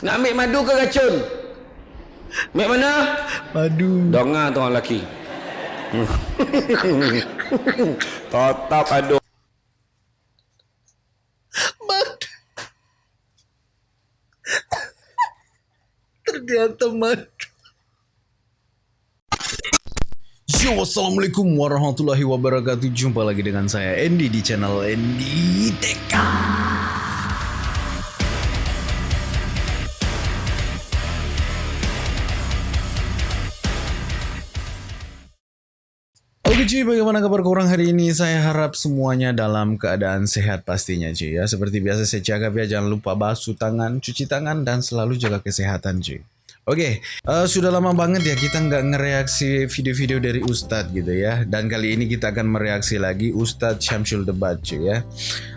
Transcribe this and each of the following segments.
Nak ambil madu ke racun? Ambil mana? Madu. Dengar tu orang lelaki. Tetap ada. Madu. Ternyata madu. Yo, Assalamualaikum warahmatullahi wabarakatuh Jumpa lagi dengan saya Andy di channel Andy Teka cuy, bagaimana kabar korang hari ini? Saya harap semuanya dalam keadaan sehat pastinya cuy ya. Seperti biasa saya cakap ya, jangan lupa basuh tangan, cuci tangan, dan selalu jaga kesehatan cuy. Oke, uh, sudah lama banget ya kita nggak ngereaksi video-video dari Ustadz gitu ya. Dan kali ini kita akan mereaksi lagi Ustadz Syamsul Debat cuy ya.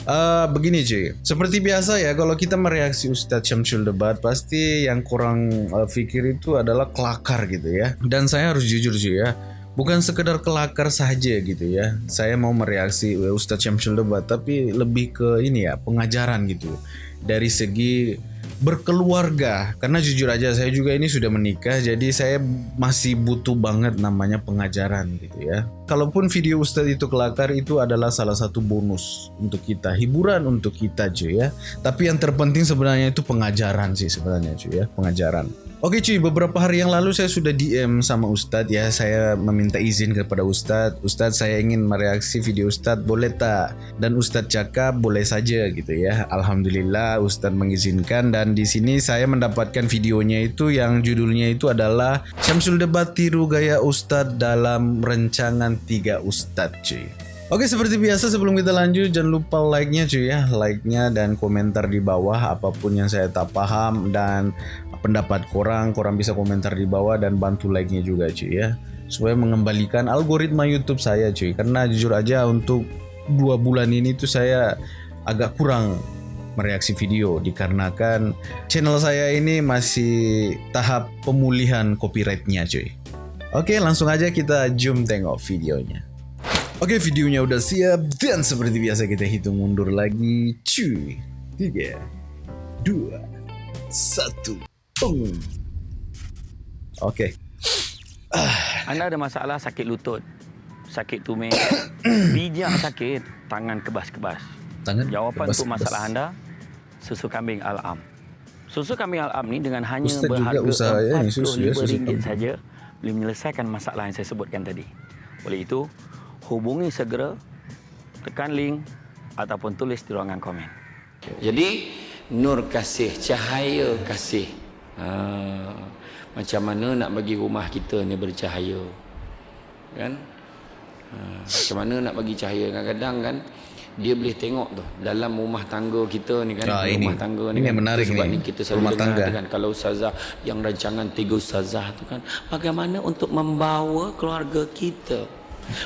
Uh, begini cuy, seperti biasa ya kalau kita mereaksi Ustadz Syamsul Debat pasti yang kurang uh, itu adalah kelakar gitu ya. Dan saya harus jujur cuy ya bukan sekedar kelakar saja gitu ya. Saya mau mereaksi Ustadz Syamsul Debat tapi lebih ke ini ya, pengajaran gitu. Dari segi berkeluarga karena jujur aja saya juga ini sudah menikah jadi saya masih butuh banget namanya pengajaran gitu ya kalaupun video Ustadz itu kelakar itu adalah salah satu bonus untuk kita hiburan untuk kita cuy ya tapi yang terpenting sebenarnya itu pengajaran sih sebenarnya cuy ya pengajaran Oke cuy, beberapa hari yang lalu saya sudah DM sama Ustadz ya. Saya meminta izin kepada Ustadz. Ustadz saya ingin mereaksi video Ustadz, boleh tak? Dan Ustadz cakap boleh saja gitu ya. Alhamdulillah Ustadz mengizinkan dan di sini saya mendapatkan videonya itu yang judulnya itu adalah Syamsul Debat Tiru Gaya Ustadz dalam Rencangan Tiga Ustadz cuy. Oke seperti biasa sebelum kita lanjut jangan lupa like-nya cuy ya like-nya dan komentar di bawah apa pun yang saya tak paham dan pendapat korang korang bisa komentar di bawah dan bantu like-nya juga cuy ya. Supaya mengembalikan algoritma YouTube saya cuy. Karena jujur aja untuk dua bulan ini tuh saya agak kurang mereaksi video dikarenakan channel saya ini masih tahap pemulihan copyrightnya cuy. Oke langsung aja kita zoom tengok videonya. Oke videonya udah siap dan seperti biasa kita hitung mundur lagi cuy. 3 2 1 Oke. Okay. Anda ada masalah sakit lutut, sakit tumit, bijak sakit, tangan kebas-kebas. Tangan Jawapan kebas, untuk masalah anda, susu kambing Al-Am. Susu kambing Al-Am ni dengan hanya Ustaz berharga RM45 ya, saja boleh menyelesaikan masalah yang saya sebutkan tadi. Oleh itu, hubungi segera, tekan link ataupun tulis di ruangan komen. Jadi, nur kasih, cahaya kasih ha, macam mana nak bagi rumah kita ni bercahaya? Kan? Ha, macam mana nak bagi cahaya? Kadang-kadang kan dia boleh tengok tu dalam rumah tangga kita ni kan ah, rumah ini, tangga ni ini kan. menarik sebab ni. ni kita selalu rumah tangga. kan kalau ustazah yang rancangan tiga ustazah tu kan bagaimana untuk membawa keluarga kita?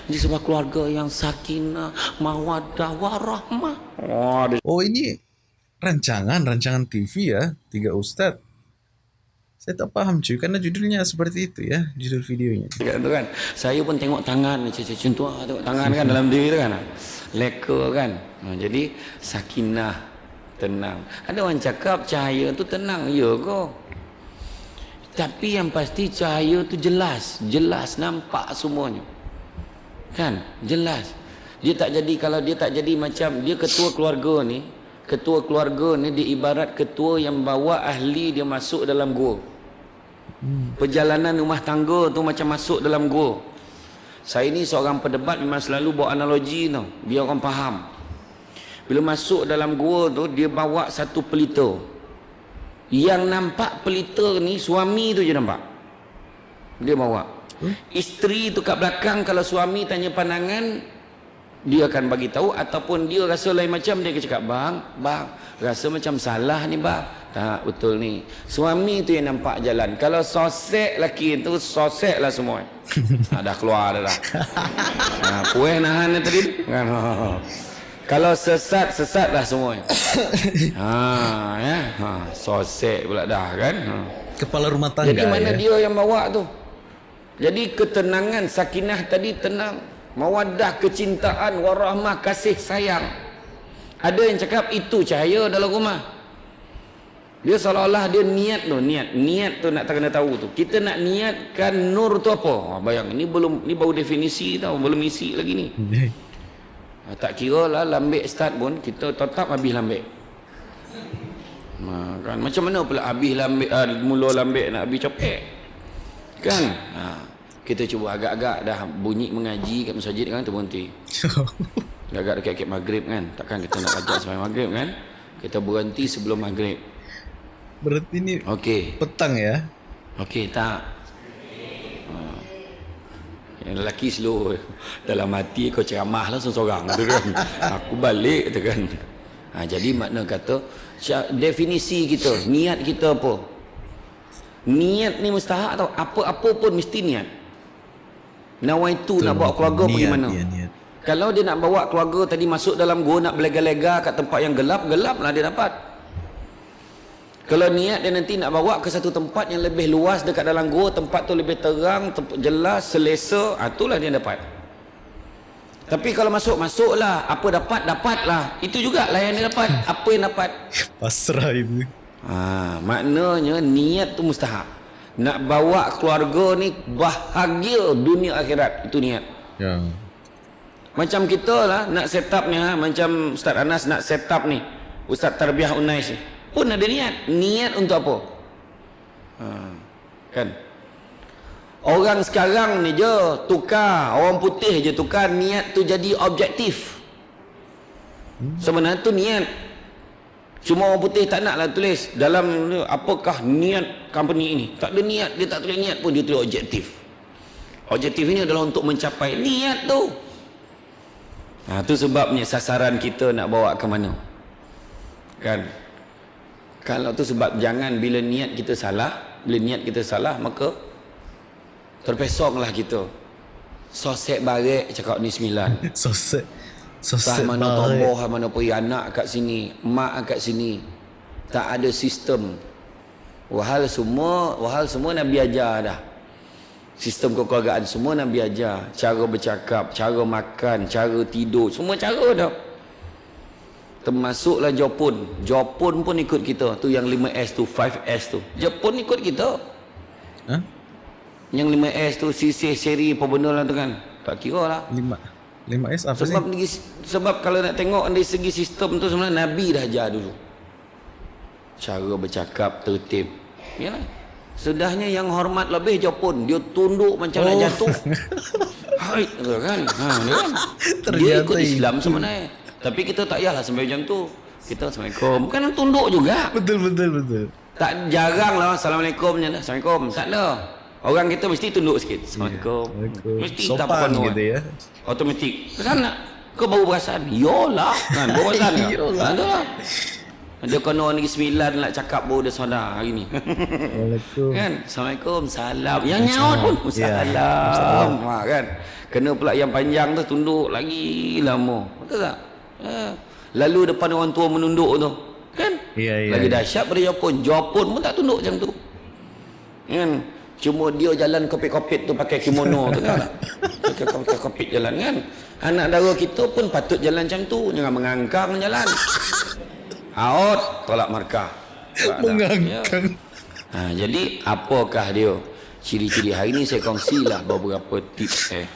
Menjadi sebuah keluarga yang sakinah mawaddah warahmah. Oh, oh ini rancangan rancangan TV ya tiga ustaz saya tak faham cuy. Kerana judulnya seperti itu ya Judul videonya. Kan tu kan Saya pun tengok tangan Macam tu lah Tengok tangan kan dalam diri tu kan. Leka kan. Ha, Jadi Sakinah Tenang. Ada orang cakap Cahaya tu tenang Ya kok Tapi yang pasti Cahaya tu jelas. Jelas nampak semuanya. Kan? Jelas. Dia tak jadi Kalau dia tak jadi macam Dia ketua keluarga ni Ketua keluarga ni dia ibarat ketua yang bawa ahli dia masuk dalam gua. Perjalanan rumah tangga tu macam masuk dalam gua. Saya ni seorang pendebat memang selalu bawa analogi tu. Biar orang faham. Bila masuk dalam gua tu, dia bawa satu pelita. Yang nampak pelita ni, suami tu je nampak. Dia bawa. Hmm? Isteri tu kat belakang, kalau suami tanya pandangan, dia akan bagi tahu ataupun dia rasa lain macam dia akan cakap bang bang rasa macam salah ni bang tak betul ni. Suami tu yang nampak jalan. Kalau sosek laki tu sosek lah semua. Ha, dah keluar dah dah. Ha, pueh nahan tadi. Kan? Kalau sesat sesat lah semua. Ha ya. Ha sosek pula dah kan? Ha. kepala rumah tangga jadi mana ya? dia yang bawa tu? Jadi ketenangan sakinah tadi tenang. Mawaddah kecintaan warahmah kasih sayang. Ada yang cakap itu cahaya dalam rumah Dia seolah-olah dia niat tu, niat. Niat tu nak kena tahu tu. Kita nak niatkan nur tu apa? Ha, bayang, ni belum ni baru definisi tau, belum isi lagi ni. Ha, tak kira lah lambik start pun, kita tetap habis lambik. Ha, kan? Macam mana pula habis lambik, ha, mula lambik nak habis copek? Kan? Ha, kita cuba agak-agak dah bunyi mengaji kat masjid kan, tu berhenti. Agak dekat-dekat maghrib kan. Takkan kita nak ajak sampai maghrib kan? Kita berhenti sebelum maghrib. Berarti ini Okey. petang ya? Okey tak. Ha. Yang lelaki slow dalam hati kau ceramah lah seorang tu kan. Aku balik tu kan. Ha, jadi makna kata definisi kita, niat kita apa? Niat ni mustahak tau. Apa-apa pun mesti niat. Nawaitu nak bawa keluarga pergi Niat, mana? ya, niat. Kalau dia nak bawa keluarga tadi masuk dalam gua nak belega-lega kat tempat yang gelap, gelap lah dia dapat. Kalau niat dia nanti nak bawa ke satu tempat yang lebih luas dekat dalam gua, tempat tu lebih terang, jelas, selesa, ah, itulah dia dapat. Tapi kalau masuk, masuklah. Apa dapat, dapatlah. Itu juga lah yang dia dapat. Apa yang dapat? Pasrah itu. Ha, maknanya niat tu mustahak. Nak bawa keluarga ni bahagia dunia akhirat. Itu niat. Ya. Macam kita lah nak set up ni ha, macam Ustaz Anas nak set up ni. Ustaz Tarbiyah Unais ni. Pun ada niat. Niat untuk apa? Ha, kan? Orang sekarang ni je tukar, orang putih je tukar niat tu jadi objektif. Sebenarnya tu niat. Cuma orang putih tak nak lah tulis dalam apakah niat company ini. Tak ada niat, dia tak tulis niat pun dia tulis objektif. Objektif ini adalah untuk mencapai niat tu. Ha, tu sebabnya sasaran kita nak bawa ke mana. Kan? Kalau tu sebab jangan bila niat kita salah, bila niat kita salah maka terpesonglah kita. Sosek barek cakap ni sembilan. Sosek. Sah Sosek mana sah mana pergi anak kat sini, mak kat sini. Tak ada sistem. Wahal semua, wahal semua Nabi ajar dah. Sistem kekeluargaan semua Nabi ajar. Cara bercakap, cara makan, cara tidur, semua cara dah. Termasuklah Jepun. Jepun pun ikut kita. Tu yang 5S tu, 5S tu. Jepun ikut kita. Hah? Yang 5S tu, sisih, seri, apa benda lah tu kan. Tak kira lah. Lima. Lima S apa Sebab dari, sebab kalau nak tengok dari segi sistem tu sebenarnya Nabi dah ajar dulu. Cara bercakap tertib. Yalah. Sudahnya yang hormat lebih je pun dia tunduk macam oh. nak jatuh. Hai, kan. Ha, dia kan. dia ikut Islam sebenarnya. Tapi kita tak payahlah sampai macam tu. Kita Assalamualaikum. Bukan tunduk juga. Betul betul betul. Tak jarang lah Assalamualaikum je lah. Assalamualaikum. Tak ada. Orang kita mesti tunduk sikit. Assalamualaikum. Assalamualaikum. Mesti tak penuh. gitu ya. Automatik. Ke sana. Kau baru perasan. Yolah. Kan, baru perasan. tak? Yolah. Ha, itulah. Dia kena negeri sembilan nak cakap baru dia sadar hari ni. Waalaikumsalam. kan? Assalamualaikum. Salam. Yang nyaut pun. Ya. Salam. Ha, kan? Kena pula yang panjang tu tunduk lagi lama. Betul tak? Ha. Lalu depan orang tua menunduk tu. Kan? Ya, ya, Lagi ya. dahsyat pada Jepun. Jepun pun tak tunduk macam tu. Kan? Cuma dia jalan kopit-kopit tu pakai kimono tu kan. Pakai kopit-kopit jalan kan. Anak dara kita pun patut jalan macam tu. Jangan mengangkang jalan. Out, tolak markah. Tak. Mengangkang. Ya. Ha, jadi apakah dia? Ciri-ciri hari ni saya kongsilah beberapa tips eh.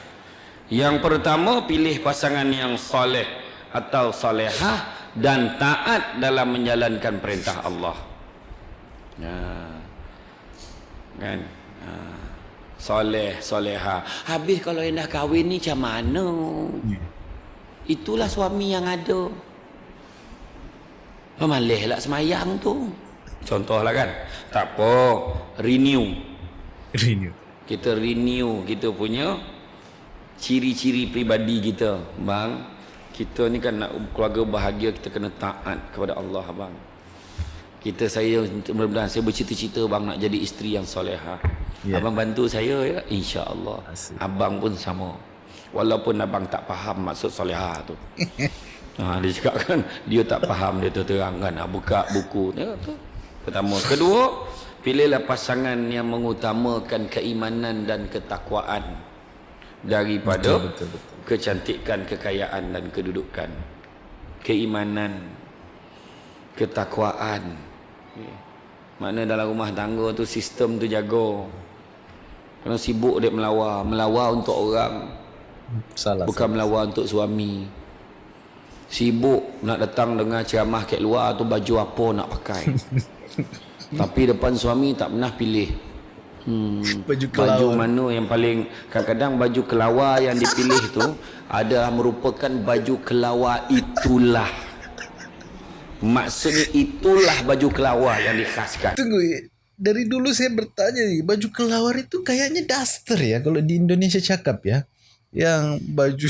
Yang pertama pilih pasangan yang soleh atau solehah dan taat dalam menjalankan perintah Allah. Ya. Kan? Ha. Soleh, soleha. Habis kalau yang dah kahwin ni macam mana? Itulah suami yang ada. Pemalih lah semayang tu. Contohlah kan. Tak apa. Renew. Renew. Kita renew kita punya ciri-ciri pribadi kita. Bang, kita ni kan nak keluarga bahagia kita kena taat kepada Allah bang. Kita saya mudah-mudahan saya bercita-cita bang nak jadi isteri yang solehah. Ya. Abang bantu saya ya insya-Allah. Asyik. Abang pun sama. Walaupun abang tak faham maksud solehah tu. ha, dia cakap kan dia tak faham dia tu terang kan. Ha, buka buku ya, tu. Pertama, kedua, pilihlah pasangan yang mengutamakan keimanan dan ketakwaan daripada Betul, betul, betul. kecantikan, kekayaan dan kedudukan. Keimanan, ketakwaan. Makna dalam rumah tangga tu sistem tu jaga. Kena sibuk dia melawar, melawar untuk orang, Salah. bukan melawar untuk suami. Sibuk nak datang dengan ceramah kat luar tu baju apa nak pakai. Tapi depan suami tak pernah pilih. Hmm, Baju baju kelawar. mana yang paling kadang-kadang baju kelawar yang dipilih tu adalah merupakan baju kelawar itulah. Maksudnya itulah baju kelawar yang dikhaskan. Tunggu, dari dulu saya bertanya baju kelawar itu kayaknya daster ya kalau di Indonesia cakap ya. Yang baju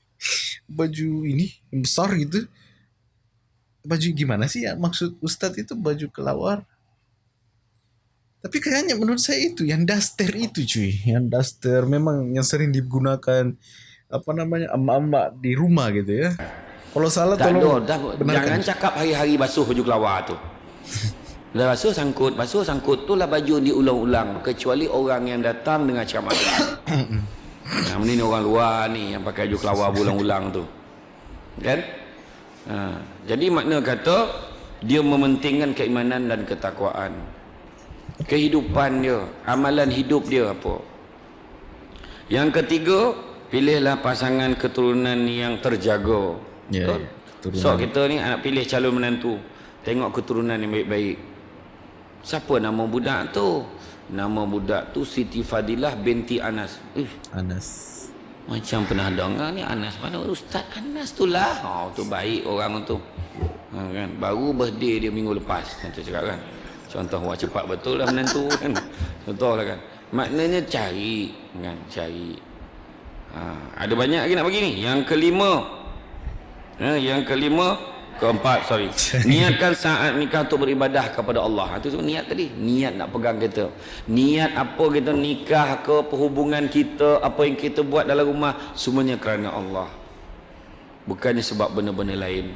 baju ini yang besar gitu. Baju gimana sih ya maksud Ustadz itu baju kelawar? Tapi kayaknya menurut saya itu yang daster itu cuy, yang daster memang yang sering digunakan apa namanya emak-emak di rumah gitu ya. Kalau salah Tak tolong dah, benarkan. jangan cakap hari-hari basuh baju kelawar tu. Dah basuh sangkut, basuh sangkut tu lah baju diulang-ulang kecuali orang yang datang dengan ceramah. Yang ni orang luar ni yang pakai baju kelawar berulang-ulang tu. Kan? Ha, jadi makna kata dia mementingkan keimanan dan ketakwaan. Kehidupan dia, amalan hidup dia apa? Yang ketiga, pilihlah pasangan keturunan yang terjaga. Ya, Betul? ya. So kita ni anak pilih calon menantu. Tengok keturunan yang baik-baik. Siapa nama budak tu? Nama budak tu Siti Fadilah binti Anas. Eh, Anas. macam pernah dengar ni Anas mana Ustaz Anas tu lah. Oh tu baik orang tu. Ha, kan? Baru birthday dia minggu lepas. Macam cakap kan. Contoh wah cepat betul lah menantu kan. Contoh lah kan. Maknanya cari kan cari. Ha, ada banyak lagi nak bagi ni. Yang kelima. Ha, yang kelima keempat sorry niatkan saat nikah untuk beribadah kepada Allah itu semua niat tadi niat nak pegang kita niat apa kita nikah ke perhubungan kita apa yang kita buat dalam rumah semuanya kerana Allah bukannya sebab benda-benda lain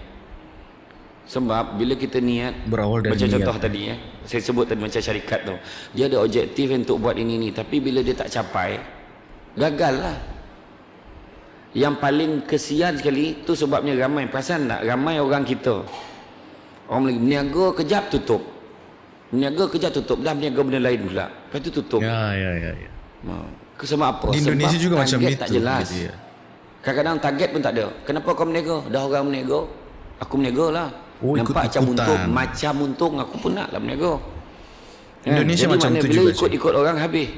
sebab bila kita niat Berawal dari macam niat. contoh tadi ya saya sebut tadi macam syarikat tu dia ada objektif untuk buat ini ni tapi bila dia tak capai gagal lah yang paling kesian sekali tu sebabnya ramai perasan tak ramai orang kita orang Melayu berniaga kejap tutup berniaga kejap tutup dah berniaga benda lain pula lepas tu tutup Ya, ya, ya, ya. Ha. Sebab apa? Di Indonesia Sebab juga macam itu. tak jelas. ya. Kadang-kadang target pun tak ada. Kenapa kau berniaga? Dah orang berniaga. Aku berniaga lah. Oh, Nampak macam untung. Macam untung aku pun nak lah berniaga. Kan? Indonesia Jadi macam tu bila juga, ikut-ikut orang habis.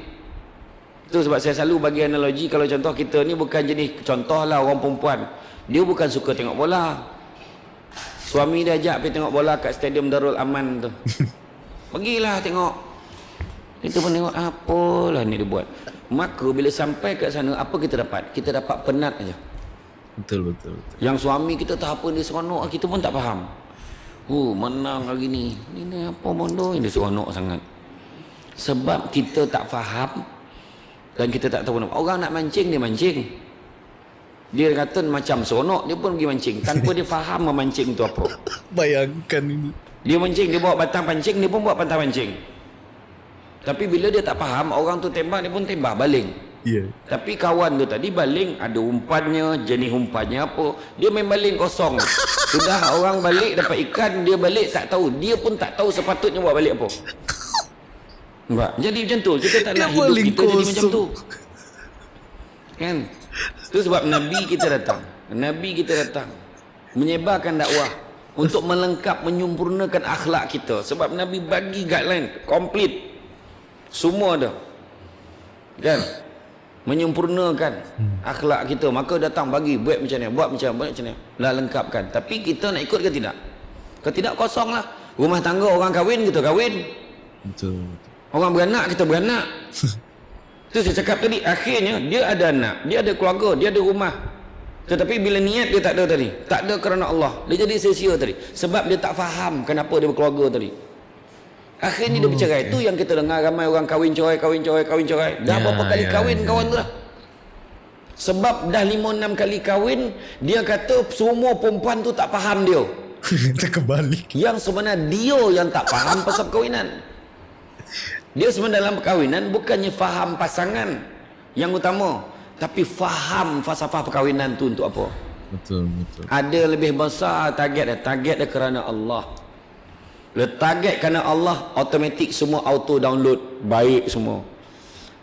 Itu sebab saya selalu bagi analogi kalau contoh kita ni bukan jenis contoh lah orang perempuan. Dia bukan suka tengok bola. Suami dia ajak pergi tengok bola kat stadium Darul Aman tu. Pergilah tengok. Kita pun tengok apalah ni dia buat. Maka bila sampai kat sana apa kita dapat? Kita dapat penat aja. Betul, betul, betul. Yang suami kita tak apa dia seronok kita pun tak faham. Oh, menang hari ni. Ini apa bodoh ini seronok sangat. Sebab kita tak faham dan kita tak tahu nama. Orang nak mancing dia mancing. Dia kata macam seronok dia pun pergi mancing tanpa dia faham memancing tu apa. Bayangkan ini. Dia mancing dia bawa batang pancing dia pun bawa batang pancing. Tapi bila dia tak faham orang tu tembak dia pun tembak baling. Iya. Tapi kawan tu tadi baling ada umpannya, jenis umpannya apa. Dia main baling kosong. Sudah orang balik dapat ikan, dia balik tak tahu. Dia pun tak tahu sepatutnya buat balik apa. Nampak? Jadi macam tu. Kita tak Dia nak hidup kita jadi macam kosong. tu. Kan? Itu sebab Nabi kita datang. Nabi kita datang. Menyebarkan dakwah. Untuk melengkap, menyempurnakan akhlak kita. Sebab Nabi bagi guideline. Complete. Semua ada. Kan? Menyempurnakan akhlak kita. Maka datang bagi. Buat macam ni. Buat macam buat macam ni. Lah lengkapkan. Tapi kita nak ikut ke tidak? Kalau tidak kosong lah. Rumah tangga orang kahwin kita kahwin. Betul. betul. Orang beranak kita beranak. Itu saya cakap tadi akhirnya dia ada anak, dia ada keluarga, dia ada rumah. Tetapi bila niat dia tak ada tadi, tak ada kerana Allah. Dia jadi sia-sia tadi sebab dia tak faham kenapa dia berkeluarga tadi. Akhirnya dia bercerai. Itu yang kita dengar ramai orang kahwin cerai, kahwin cerai, kahwin cerai. Dah Ya, berapa kali ya, kahwin ya. kawan tu dah. Sebab dah lima enam kali kahwin, dia kata semua perempuan tu tak faham dia. Kita kebalik. Yang sebenarnya dia yang tak faham pasal perkahwinan. Dia sebenarnya dalam perkahwinan bukannya faham pasangan yang utama. Tapi faham falsafah perkahwinan tu untuk apa. Betul, betul. Ada lebih besar target dia. Target dia kerana Allah. Le target kerana Allah automatik semua auto download baik semua.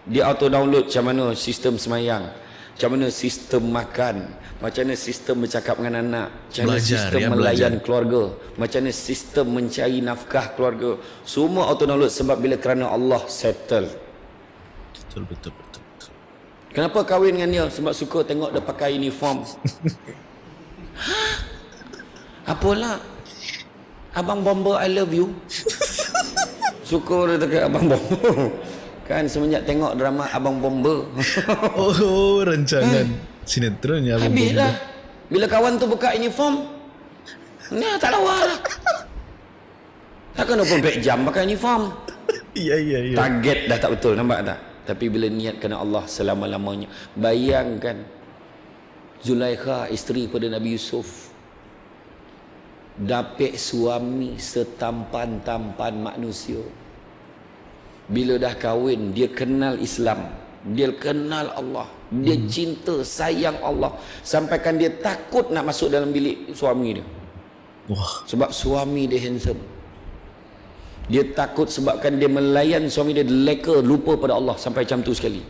Dia auto download macam mana sistem semayang, macam mana sistem makan, macam mana sistem bercakap dengan anak, macam mana Belajar, sistem ya, melayan belajar. keluarga, macam mana sistem mencari nafkah keluarga. Semua auto download sebab bila kerana Allah settle. Betul betul betul. betul. Kenapa kahwin dengan dia? Sebab suka tengok dia pakai uniform. Apalah? Abang Bomber I love you. Suka dia dekat Abang Bomber. Kan semenjak tengok drama Abang Bomber. Oh, rancangan sinetron ya Abang Habis Bomber. lah. Bila kawan tu buka uniform. Ni tak lawa lah. Takkan 24 jam pakai uniform. Iya iya iya. Target dah tak betul nampak tak? Tapi bila niat kerana Allah selama-lamanya. Bayangkan Zulaikha isteri pada Nabi Yusuf dapat suami setampan-tampan manusia. Bila dah kahwin dia kenal Islam, dia kenal Allah, dia cinta sayang Allah sampaikan dia takut nak masuk dalam bilik suami dia. Wah, Sebab suami dia handsome. Dia takut sebabkan dia melayan suami dia leka lupa pada Allah sampai macam tu sekali.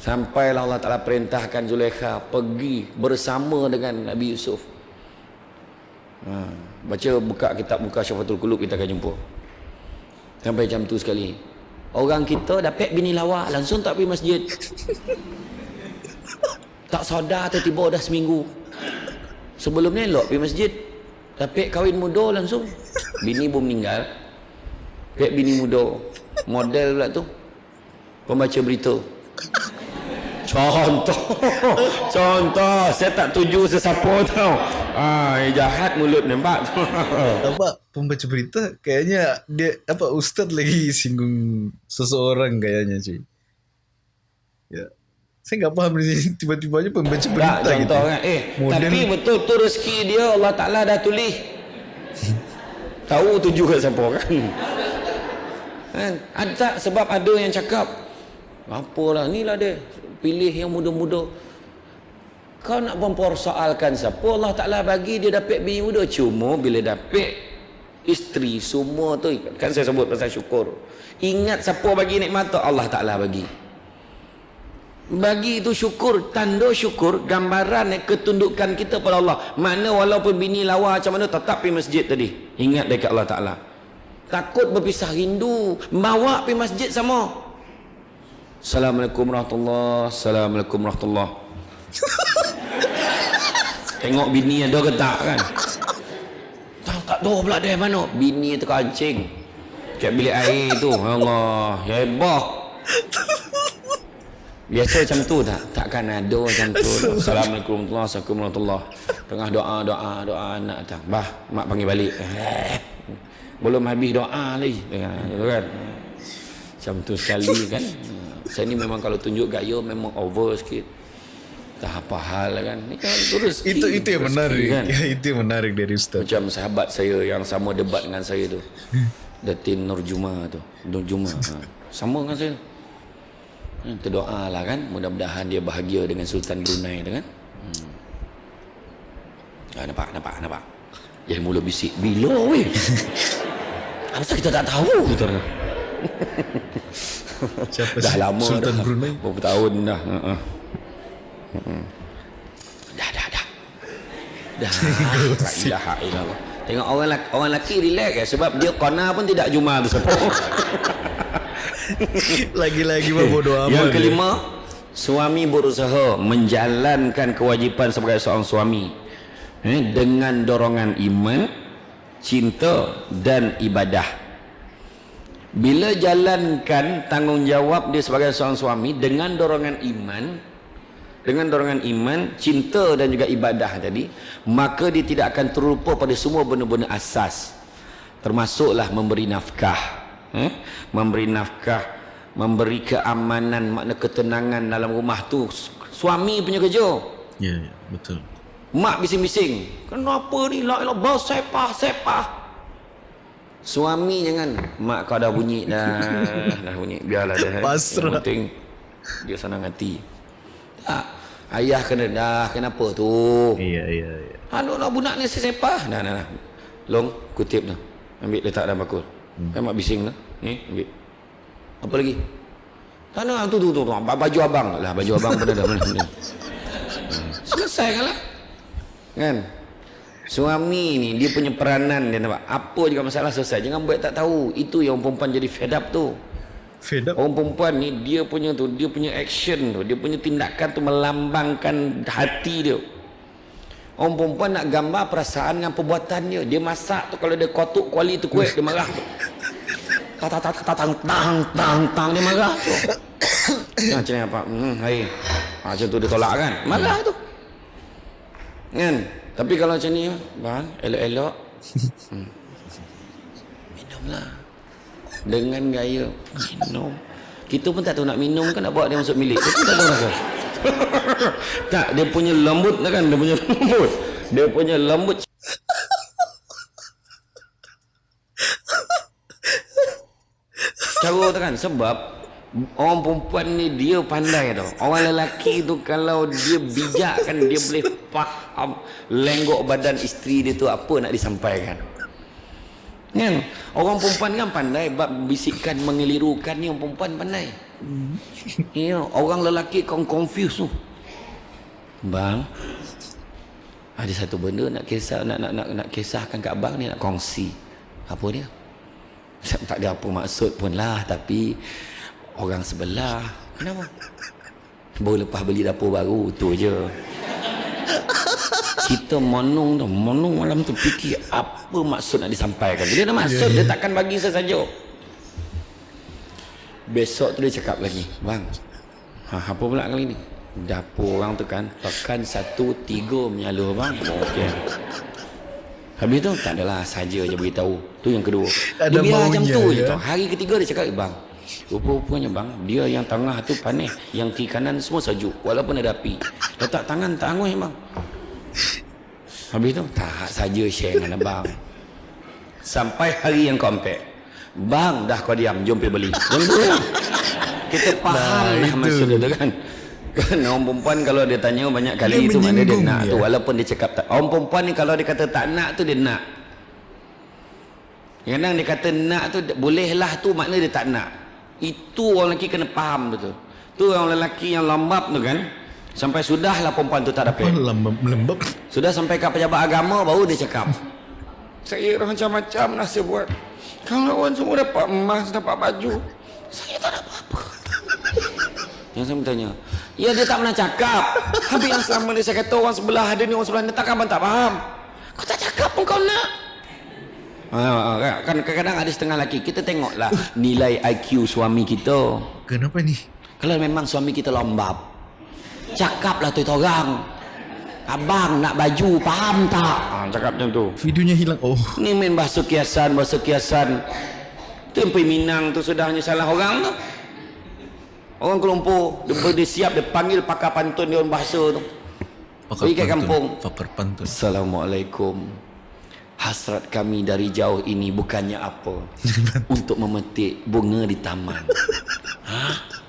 Sampailah Allah Ta'ala perintahkan Zulaikha pergi bersama dengan Nabi Yusuf. Ha, baca buka kitab buka Syafatul Qulub kita akan jumpa. Sampai macam tu sekali. Orang kita dapat bini lawa langsung tak pergi masjid. tak sadar tiba-tiba dah seminggu. Sebelum ni elok pergi masjid. Tapi kahwin muda langsung. Bini pun meninggal. Pek bini muda. Model pula tu. Pembaca berita. Contoh. Contoh. Saya tak tuju sesiapa tau. Ah, eh, jahat mulut nampak. apa pembaca berita kayaknya dia apa ustaz lagi singgung seseorang kayaknya cuy. Ya. Saya nggak paham ni tiba-tiba aja pembaca tak, berita gitu. contoh kan. Eh, Model- tapi betul tu rezeki dia Allah Ta'ala dah tulis. Tahu tuju kat siapa kan? kan? Ada tak sebab ada yang cakap apalah ni lah dia pilih yang muda-muda kau nak mempersoalkan siapa Allah Ta'ala bagi dia dapat bini muda. Cuma bila dapat isteri semua tu kan saya sebut pasal syukur. Ingat siapa bagi nikmat tu? Allah Ta'ala bagi. Bagi itu syukur tanda syukur gambaran ketundukan kita pada Allah. Mana walaupun bini lawa macam mana tetap pergi masjid tadi. Ingat dekat Allah Ta'ala. Takut berpisah rindu bawa pergi masjid sama. Assalamualaikum warahmatullahi Assalamualaikum warahmatullahi tengok bini ada ke tak kan tak tak tahu pula dia mana bini tu kancing kat bilik air tu Ya Allah ya hebah Biasa macam tu tak? Takkan ada macam tu. Assalamualaikum warahmatullahi wabarakatuh. Tengah doa, doa, doa anak datang. Bah, mak panggil balik. Eh, Belum habis doa lagi. Gitu kan? Macam tu sekali kan. Saya ni memang kalau tunjuk gaya memang over sikit. Tak apa hal kan. Ni kan tu rezeki. Itu itu yang menarik. Kan? Ya, itu yang menarik dari ustaz. Macam sahabat saya yang sama debat dengan saya tu. Datin Nurjuma tu. Nurjuma. Ha. Sama dengan saya. Hmm, Terdoa lah kan. Mudah-mudahan dia bahagia dengan Sultan Brunei tu kan. Hmm. Ah, nampak, nampak, nampak. Yang mula bisik. Bila weh? Apa kita tak tahu? Dia. Siapa dah lama Sultan dah. Brunei. Berapa tahun dah. Uh-uh. Dah, dah, dah. Dah. La ilaha illallah. Tengok orang lelaki, orang lelaki relax ya sebab dia kona pun tidak juma tu. Lagi-lagi mah bodoh amat. Yang dia. kelima, suami berusaha menjalankan kewajipan sebagai seorang suami eh, dengan dorongan iman, cinta dan ibadah. Bila jalankan tanggungjawab dia sebagai seorang suami dengan dorongan iman, dengan dorongan iman, cinta dan juga ibadah tadi, maka dia tidak akan terlupa pada semua benda-benda asas. Termasuklah memberi nafkah. Eh? Memberi nafkah, memberi keamanan, makna ketenangan dalam rumah tu. Suami punya kerja. Ya, ya, betul. Mak bising-bising. Kenapa ni? La ilah bersepah, sepah. Suami jangan. Mak kau dah bunyi dah. dah bunyi. Biarlah dia. Pasrah. Yang penting dia senang hati. Tak. Ayah kena dah. Kenapa tu? Iya, iya, iya. Aduh lah budak ni sesepah. Dah, dah, dah. long kutip tu ambil letak dalam bakul hmm. kan mak bising tu ni ambil apa lagi tak nak tu tu tu, tu. baju abang lah baju abang pun ada mana mana hmm. selesai kan lah kan suami ni dia punya peranan dia nampak apa juga masalah selesai jangan buat tak tahu itu yang perempuan jadi fed up tu Fed up. Orang perempuan ni dia punya tu, dia punya action tu, dia punya tindakan tu melambangkan hati dia. Orang perempuan nak gambar perasaan dengan perbuatan dia. Dia masak tu kalau dia kotuk kuali tu kuih dia marah tu. Tang tang tang tang tang tang tang dia marah tu. Nah, macam ni apa? Hmm, hai. Ha, macam tu dia tolak kan? Marah tu. Kan? Tapi kalau macam ni, bang, elok-elok. Hmm. Minumlah dengan gaya minum. Kita pun tak tahu nak minum kan nak bawa dia masuk milik kita tak tahu rasa tak dia punya lembut kan dia punya lembut. Dia punya lembut. Cara kan sebab orang perempuan ni dia pandai tau. Orang lelaki tu kalau dia bijak kan dia boleh faham lenggok badan isteri dia tu apa nak disampaikan Kan? Orang perempuan kan pandai bab bisikan mengelirukan ni orang perempuan pandai. Hmm. Ya, orang lelaki kau confuse tu. Bang. Ada satu benda nak kisah nak nak nak, nak kisahkan kat abang ni nak kongsi. Apa dia? Tak ada apa maksud pun lah tapi orang sebelah kenapa? Baru lepas beli dapur baru tu je kita monong tu monong malam tu fikir apa maksud nak disampaikan. Dia ada maksud dia takkan bagi sesaja besok tu dia cakap lagi bang ha, apa pula kali ni? Dapur orang tu kan tekan satu tiga menyalur bang. Okey. Habis tu tak adalah saja je beritahu. Tu yang kedua. Dia biar macam tu ya? je tu hari ketiga dia cakap bang Rupa-rupanya bang Dia yang tengah tu panis Yang kiri kanan semua sejuk Walaupun ada api. Letak tangan tak angui bang Habis tu tak saja share dengan abang. Sampai hari yang ambil. Bang dah kau diam jom pergi beli. Jom lah. Kita faham nah, lah maksud dia tu kan. Kan orang perempuan kalau dia tanya banyak kali dia itu mana dia nak dia. tu walaupun dia cakap tak. Orang perempuan ni kalau dia kata tak nak tu dia nak. Kadang dia kata nak tu bolehlah tu makna dia tak nak. Itu orang lelaki kena faham betul. Tu orang lelaki yang lambap tu kan. Sampai sudahlah perempuan tu tak dapat. Lembab. Sudah sampai ke pejabat agama baru dia cakap. Saya macam-macam nak saya buat. Kawan-kawan semua dapat emas, dapat baju. Saya tak dapat apa. Yang saya bertanya, ya dia tak pernah cakap. Habis yang selama ni saya kata orang sebelah ada ni, orang sebelah ni, tak abang tak faham. Kau tak cakap pun kau nak. Ah, ah, kan kadang-kadang ada setengah lelaki kita tengoklah nilai IQ suami kita. Kenapa ni? Kalau memang suami kita lembab, cakaplah tu orang abang nak baju faham tak? Ha, cakap macam tu. Videonya hilang. Oh. Ni main bahasa kiasan bahasa kiasan. Tu yang peminang tu sudah hanya salah orang tu. Orang kelompok dia, dia siap dia panggil pakar pantun dia orang bahasa tu. Pergi ke kampung. Pakar pantun. Assalamualaikum. Hasrat kami dari jauh ini bukannya apa? Untuk memetik bunga di taman. ha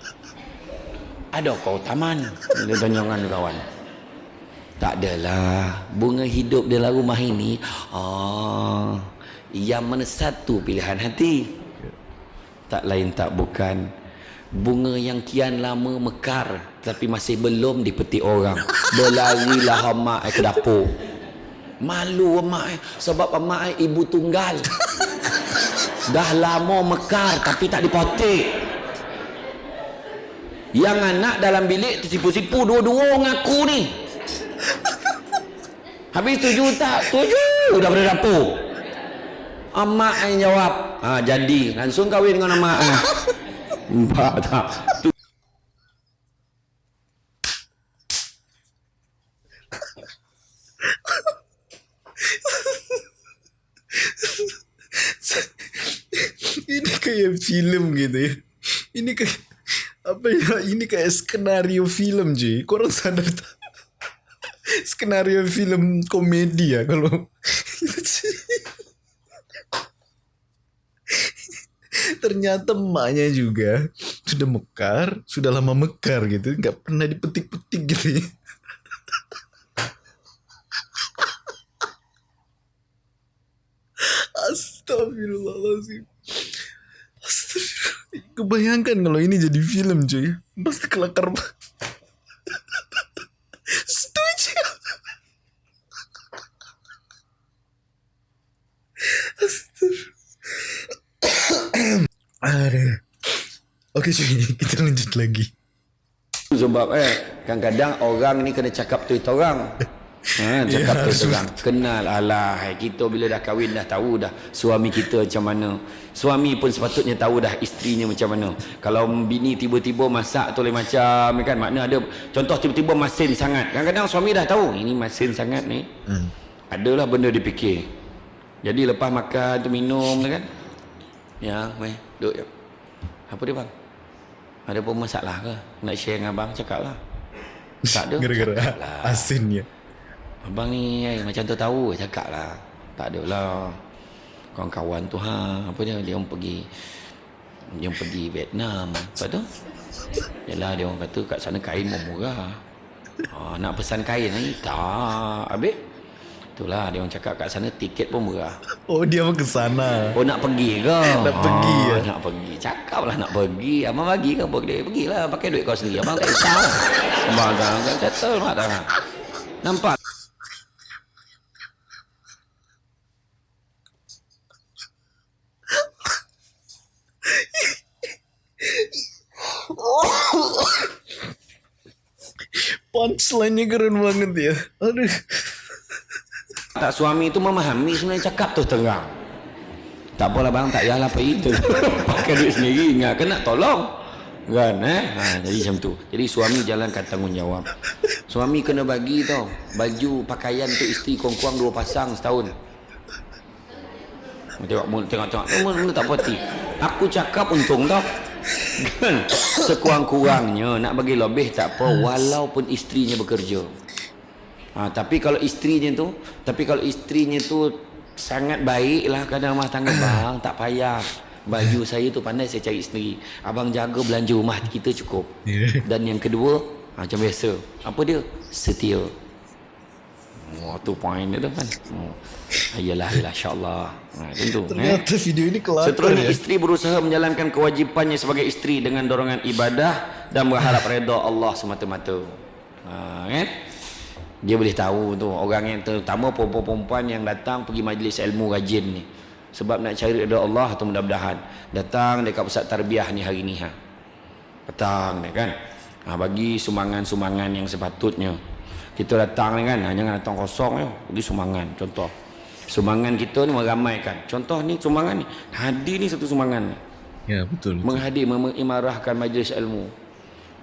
ada kau taman. Dia tanya dengan kawan. Tak adalah. Bunga hidup dalam rumah ini oh, yang mana satu pilihan hati. Tak lain tak bukan. Bunga yang kian lama mekar tapi masih belum dipetik orang. Berlarilah mak ke dapur. Malu mak sebab mak ibu tunggal. Dah lama mekar tapi tak dipotik yang anak dalam bilik tersipu-sipu dua-dua ngaku ni. Habis tuju tak? Tuju dah pada dapur. Amak yang jawab. Ha, jadi. Langsung kahwin dengan amak. Ha. empat tak? Tu ini kayak film gitu ya. Ini kayak apa ya ini kayak skenario film je korang sadar tak skenario film komedi ya kalau ternyata emaknya juga sudah mekar sudah lama mekar gitu nggak pernah dipetik-petik gitu ya. Astagfirullahaladzim. Kebayangkan kalau ini jadi film cuy. Pasti kelakar. Setuju. Oke cuy, kita lanjut lagi. Sebab eh kadang-kadang orang ni kena cakap tu itu orang. Ha, cakap tu itu orang. Kenal alah kita bila dah kahwin dah tahu dah suami kita macam mana. Suami pun sepatutnya tahu dah isterinya macam mana. Kalau bini tiba-tiba masak tu lain macam kan makna ada contoh tiba-tiba masin sangat. Kadang-kadang suami dah tahu ini masin sangat ni. Hmm. Adalah benda dipikir. Jadi lepas makan tu minum kan. Ya, mai duduk. Ya. Apa dia bang? Ada pun masalah ke? Nak share dengan abang cakap lah. Tak ada. Gara-gara lah. asinnya. Abang ni eh, macam tu tahu cakap lah. Tak ada lah. Kawan-kawan tu ha. Apa dia? Dia orang pergi. Dia orang pergi Vietnam. Lepas tu? Yalah dia orang kata kat sana kain pun murah. Ha, nak pesan kain ni? Tak. Habis? Itulah dia orang cakap kat sana tiket pun murah. Oh dia mau ke sana. Oh nak pergi ke? Nak pergi, ya? Nak pergi. Cakap lah nak pergi. Abang bagi ke boleh? Pergilah. Pakai duit kau sendiri. Abang tak risau. Abang kan settle mak dah. Nampak? Punchline-nya keren banget ya. Aduh. Tak suami tu memahami sebenarnya cakap tu terang. Tak apalah bang, tak payahlah apa itu. Pakai duit sendiri, kan nak tolong. Kan eh? Ha, jadi macam tu. Jadi suami jalankan tanggungjawab. Suami kena bagi tau. Baju, pakaian untuk isteri kurang-kurang dua pasang setahun. Tengok-tengok. Tengok mulut tak puas hati. Aku cakap untung tau. Kan? Sekurang-kurangnya nak bagi lebih tak apa. Walaupun isterinya bekerja. Ha, tapi kalau isterinya tu, tapi kalau isterinya tu sangat baiklah kadang rumah tangga bang, tak payah. Baju saya tu pandai saya cari sendiri. Abang jaga belanja rumah kita cukup. Dan yang kedua, ha, macam biasa. Apa dia? Setia. Oh, tu point dia tu kan. Oh. Ayalah, ayalah, insyaAllah. Ha, tentu. Ternyata eh. video ini kelakar Seterusnya ya. isteri berusaha menjalankan kewajipannya sebagai isteri dengan dorongan ibadah dan berharap redha Allah semata-mata. Ha, kan? Dia boleh tahu tu orang yang terutama perempuan-perempuan yang datang pergi majlis ilmu rajin ni. Sebab nak cari redha Allah atau mudah-mudahan datang dekat pusat tarbiyah ni hari ni ha. Datang ni kan. Ha, bagi sumbangan-sumbangan yang sepatutnya. Kita datang ni kan, ha, jangan datang kosong ya. Bagi sumbangan contoh. Sumbangan kita ni meramaikan. Contoh ni sumbangan ni. Hadir ni satu sumbangan ni. Ya betul. betul. Menghadir mengimarahkan majlis ilmu.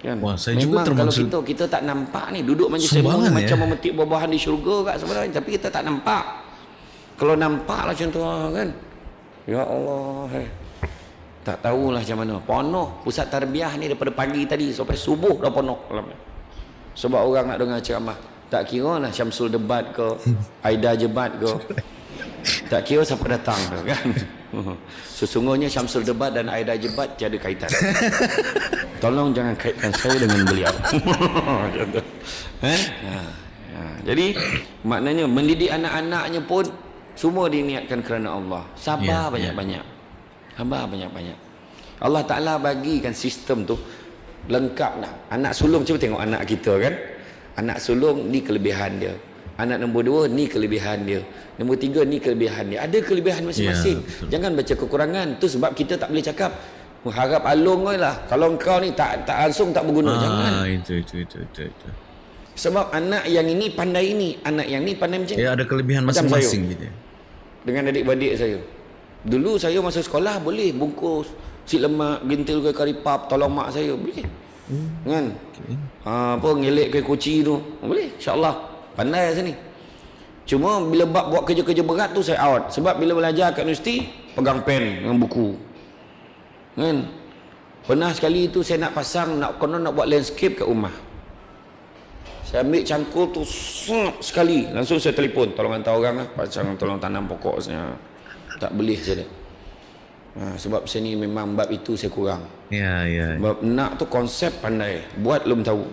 Kan? Wah, saya Memang juga kalau termasuk kita kita tak nampak ni duduk majlis ilmu ni ya? macam memetik buah-buahan di syurga kat sebenarnya tapi kita tak nampak. Kalau nampak lah contoh kan. Ya Allah. Hai. Tak tahulah macam mana. Penuh pusat tarbiyah ni daripada pagi tadi sampai subuh dah penuh. Sebab orang nak dengar ceramah. Tak kira lah Syamsul debat ke, Aida jebat ke. Tak kira siapa datang tu kan. Sesungguhnya Syamsul debat dan Aida jebat tiada kaitan. Tolong jangan kaitkan saya dengan beliau. eh? Ha. Ha. Jadi maknanya mendidik anak-anaknya pun semua diniatkan kerana Allah. Sabar Ya, banyak-banyak. Sabar banyak-banyak. Allah Taala bagikan sistem tu lengkap dah. Anak sulung cuba tengok anak kita kan. Anak sulung ni kelebihan dia. Anak nombor dua ni kelebihan dia. Nombor tiga ni kelebihan dia. Ada kelebihan masing-masing. Ya, betul. Jangan baca kekurangan. Tu sebab kita tak boleh cakap mengharap alung lah. Kalau kau ni tak tak langsung tak berguna. Jangan. Ah, itu, itu, itu, itu, itu. Sebab anak yang ini pandai ini, anak yang ni pandai macam ni. Ya ada kelebihan masing-masing gitu. ya. Dengan adik-beradik saya. Dulu saya masuk sekolah boleh bungkus si lemak, gintil ke karipap, tolong mak saya. Boleh. Hmm. Kan? Okay. Ha, apa ngelek ke kuci tu. Boleh. InsyaAllah. Pandai sini. Cuma bila bab buat kerja-kerja berat tu saya out. Sebab bila belajar kat universiti, pegang pen dengan buku. Kan? Pernah sekali tu saya nak pasang, nak konon nak buat landscape kat rumah. Saya ambil cangkul tu sep sekali. Langsung saya telefon. Tolong hantar orang lah. Pasang tolong tanam pokok saya. Tak boleh saya. Ha, sebab saya ni memang bab itu saya kurang. Ya, ya. Bab nak tu konsep pandai. Buat belum tahu.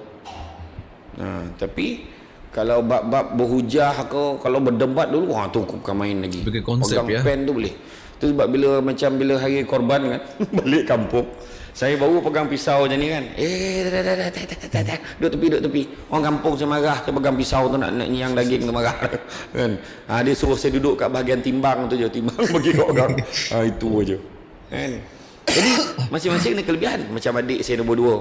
Ha, tapi kalau bab-bab berhujah ke, kalau berdebat dulu, wah tu bukan main lagi. Sebagai konsep, Pegang ya. pen tu boleh. tu sebab bila macam bila hari korban kan balik kampung saya baru pegang pisau macam ni kan. Eh dah dah dah dah dah dah dah duduk tepi duduk tepi. Orang kampung saya marah saya pegang pisau tu nak nak nyang daging tu marah. Kan? Ha, dia suruh saya duduk kat bahagian timbang tu je timbang bagi kat orang. Ha, itu aja. Kan? Jadi masing-masing ada kelebihan. Macam adik saya nombor dua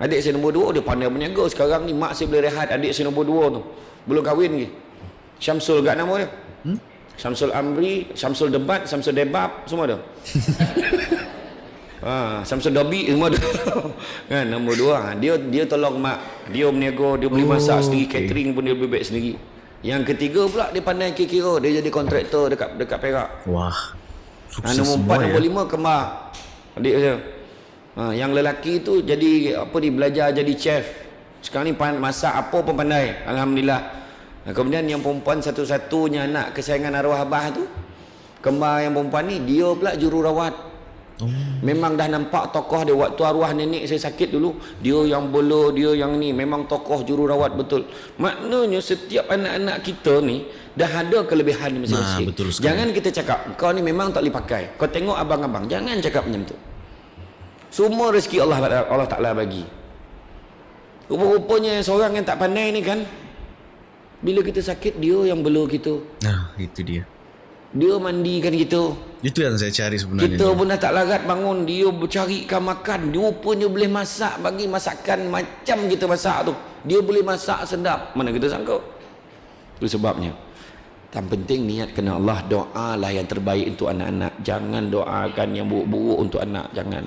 adik saya nombor dua dia pandai berniaga sekarang ni mak saya boleh rehat adik saya nombor dua tu belum kahwin lagi Syamsul kat nama dia hmm? Syamsul Amri Syamsul Debat Syamsul Debab semua ada Ha, Samsul Dobi semua ada. kan nombor dua. Ha, dia dia tolong mak. Dia berniaga, dia boleh masak Oh, sendiri, okey. catering pun dia boleh buat sendiri. Yang ketiga pula dia pandai kira-kira, dia jadi kontraktor dekat dekat Perak. Wah. Ha, Sukses nombor semua empat, ya. nombor lima kembar. Adik saya. Ha, yang lelaki tu jadi apa ni belajar jadi chef. Sekarang ni masak apa pun pandai. Alhamdulillah. Ha, kemudian yang perempuan satu-satunya anak kesayangan arwah abah tu kembar yang perempuan ni dia pula jururawat. Oh. Memang dah nampak tokoh dia waktu arwah nenek saya sakit dulu dia yang bola dia yang ni memang tokoh jururawat betul maknanya setiap anak-anak kita ni dah ada kelebihan masing-masing Nah, jangan kita cakap kau ni memang tak boleh pakai kau tengok abang-abang jangan cakap macam tu semua rezeki Allah Allah Taala bagi. Rupa-rupanya seorang yang tak pandai ni kan bila kita sakit dia yang bela kita. Nah, itu dia. dia mandikan kita. Itu yang saya cari sebenarnya. kita pun dah tak larat bangun Dia bercarikan makan. Dia rupanya boleh masak Bagi masakan macam kita masak tu. Dia boleh masak sedap. Mana kita sangka? Itu sebabnya. Yang penting niat kena Allah Doa lah yang terbaik untuk anak-anak. Jangan doakan yang buruk-buruk untuk anak Jangan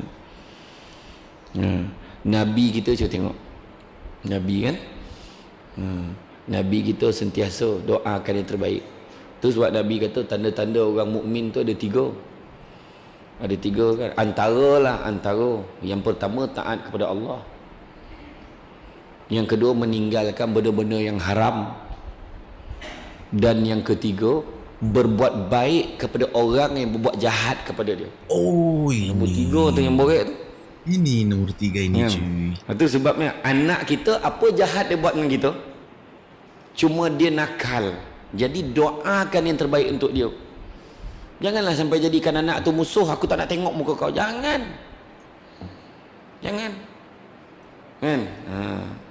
hmm. Nabi kita cuba tengok Nabi kan hmm. Nabi kita sentiasa doakan yang terbaik Tu sebab Nabi kata tanda-tanda orang mukmin tu ada tiga. Ada tiga kan. Antara lah antara. Yang pertama taat kepada Allah. Yang kedua meninggalkan benda-benda yang haram. Dan yang ketiga berbuat baik kepada orang yang berbuat jahat kepada dia. Oh, ini. Nombor tiga tu yang borek tu. Ini nombor tiga ini Ya. cuy. Itu sebabnya anak kita apa jahat dia buat dengan kita? Cuma dia nakal. Jadi doakan yang terbaik untuk dia. Janganlah sampai jadikan anak tu musuh. Aku tak nak tengok muka kau. Jangan. Jangan. Kan? Ha.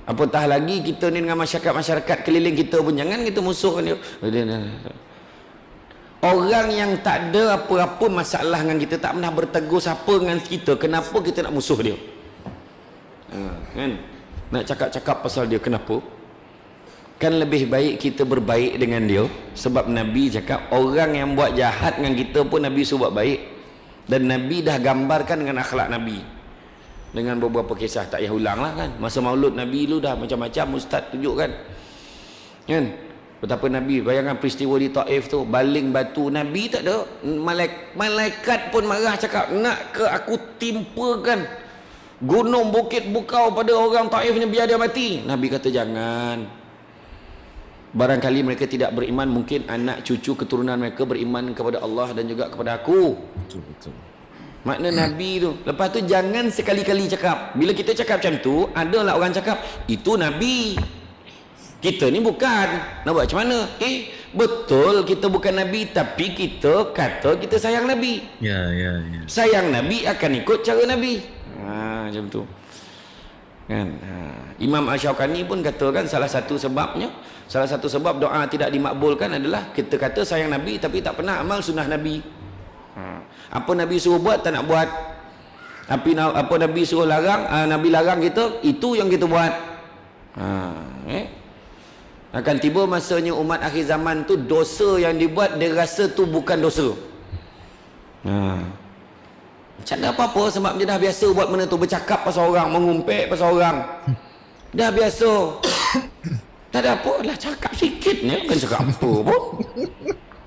Apatah lagi kita ni dengan masyarakat-masyarakat keliling kita pun jangan kita musuhkan dia. Orang yang tak ada apa-apa masalah dengan kita tak pernah bertegur siapa dengan kita, kenapa kita nak musuh dia? Ha, kan? Nak cakap-cakap pasal dia kenapa? Kan lebih baik kita berbaik dengan dia sebab Nabi cakap orang yang buat jahat dengan kita pun Nabi suruh buat baik. Dan Nabi dah gambarkan dengan akhlak Nabi. Dengan beberapa kisah tak payah ulang lah kan. Masa maulud Nabi lu dah macam-macam ustaz tunjukkan. Kan? Betapa Nabi bayangkan peristiwa di Taif tu baling batu Nabi tak ada. Malaik, malaikat pun marah cakap nak ke aku timpakan gunung bukit bukau pada orang Taif ni biar dia mati? Nabi kata jangan. Barangkali mereka tidak beriman mungkin anak cucu keturunan mereka beriman kepada Allah dan juga kepada aku. Betul betul. makna Nabi tu. Lepas tu jangan sekali-kali cakap. Bila kita cakap macam tu adalah orang cakap itu Nabi kita ni bukan nak buat macam mana eh betul kita bukan Nabi tapi kita kata kita sayang Nabi Ya ya ya. sayang Nabi akan ikut cara Nabi ha, macam tu kan ha. Imam Ash-Shawqani pun kata kan salah satu sebabnya salah satu sebab doa tidak dimakbulkan adalah kita kata sayang Nabi tapi tak pernah amal sunnah Nabi ha. apa Nabi suruh buat tak nak buat apa, apa Nabi suruh larang ha, Nabi larang kita itu yang kita buat ha. eh? Akan tiba masanya umat akhir zaman tu dosa yang dibuat dia rasa tu bukan dosa. Ha. macam ada apa-apa sebab dia dah biasa buat benda tu bercakap pasal orang mengumpet pasal orang. Dah biasa. Tak ada apa lah cakap sikit ni bukan cakap apa pun.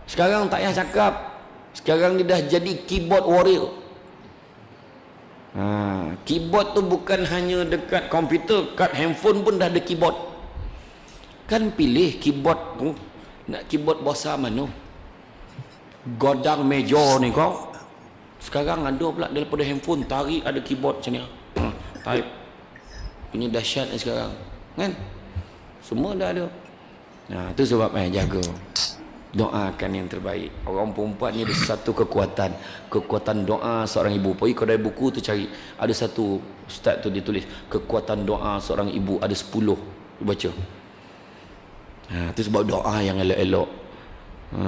Sekarang tak payah cakap. Sekarang dia dah jadi keyboard warrior. Ha, keyboard tu bukan hanya dekat komputer kat handphone pun dah ada keyboard kan pilih keyboard tu. Nak keyboard bahasa mana godang meja ni kau. Sekarang ada pula daripada handphone tarik ada keyboard macam ni. Ha, type. Ini dahsyat ni sekarang. Kan? Semua dah ada. Nah tu sebab eh jaga. Doakan yang terbaik. Orang perempuan ni ada satu kekuatan. Kekuatan doa seorang ibu. Pergi kedai buku tu cari. Ada satu ustaz tu dia tulis kekuatan doa seorang ibu. Ada sepuluh. Baca ha, tu sebab doa yang elok-elok. Ha.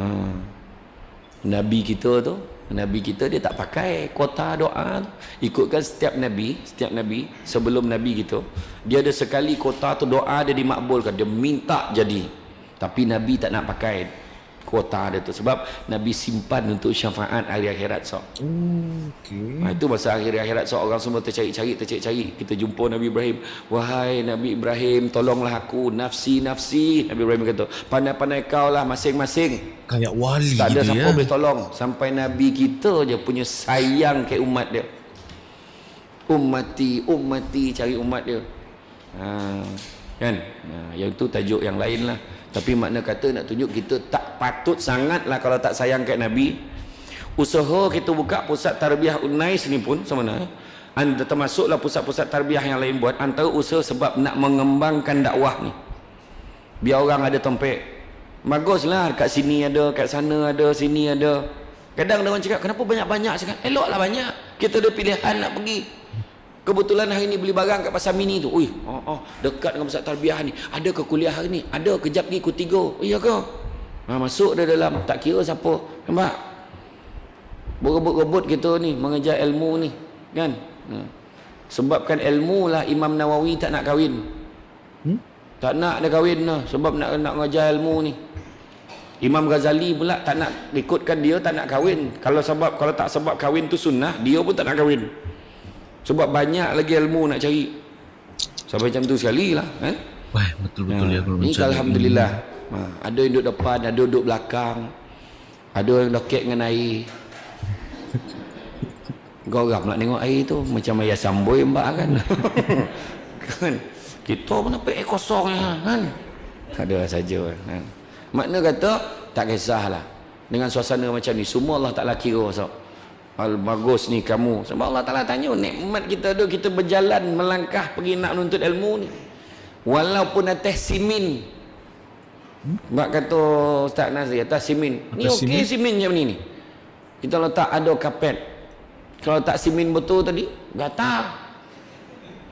Nabi kita tu Nabi kita dia tak pakai kota doa ikutkan setiap Nabi setiap Nabi sebelum Nabi kita dia ada sekali kota tu doa dia dimakbulkan. Dia minta jadi. Tapi Nabi tak nak pakai kuota dia tu. Sebab Nabi simpan untuk syafaat hari akhirat sok. Oh, okay. Ha, itu masa akhir akhirat sok orang semua tercari-cari tercari-cari. Kita jumpa Nabi Ibrahim. Wahai Nabi Ibrahim, tolonglah aku nafsi nafsi. Nabi Ibrahim kata, pandai-pandai kau lah masing-masing. Kayak wali Tak ada dia. siapa boleh tolong sampai Nabi kita je punya sayang ke umat dia. Ummati, ummati cari umat dia. Ha, kan? Ha, yang tu tajuk yang lain lah. Tapi makna kata nak tunjuk kita tak patut sangat lah kalau tak sayang kat Nabi. Usaha kita buka pusat tarbiyah Unais ni pun sama mana. Anda termasuklah pusat-pusat tarbiyah yang lain buat antara usaha sebab nak mengembangkan dakwah ni. Biar orang ada tempek. Baguslah kat sini ada, kat sana ada, sini ada. Kadang ada orang cakap, kenapa banyak-banyak sekarang? Eloklah banyak. Kita ada pilihan nak pergi. Kebetulan hari ni beli barang kat pasar mini tu. Ui, oh, oh, dekat dengan pusat tarbiyah ni. Ada ke kuliah hari ni? Ada kejap lagi ku tiga. Iya ke? Ha, masuk dia dalam. Tak kira siapa. Nampak? Berebut-rebut kita ni. Mengejar ilmu ni. Kan? Ha. Sebabkan ilmu lah Imam Nawawi tak nak kahwin. Hmm? Tak nak dia kahwin lah. Sebab nak nak mengajar ilmu ni. Imam Ghazali pula tak nak ikutkan dia tak nak kahwin. Kalau sebab kalau tak sebab kahwin tu sunnah, dia pun tak nak kahwin. Sebab banyak lagi ilmu nak cari. Sampai macam tu sekali lah. Eh? Wah, betul-betul ya kalau Ni macam Alhamdulillah. Ha, ada yang duduk depan, ada yang duduk belakang. Ada yang doket dengan air. Geram nak tengok air tu. Macam ayah samboi mbak kan. kan? Kita pun nampak air kosong ya, kan? Ada saja. Kan? Makna kata, tak kisahlah. Dengan suasana macam ni, semua Allah Ta'ala kira. So. Al bagus ni kamu sebab Allah Taala tanya nikmat kita tu kita berjalan melangkah pergi nak menuntut ilmu ni walaupun atas simin Mak kata Ustaz Nazri atas simin ni okey simin macam ni ni kita letak ada kapet kalau tak simin betul tadi gatal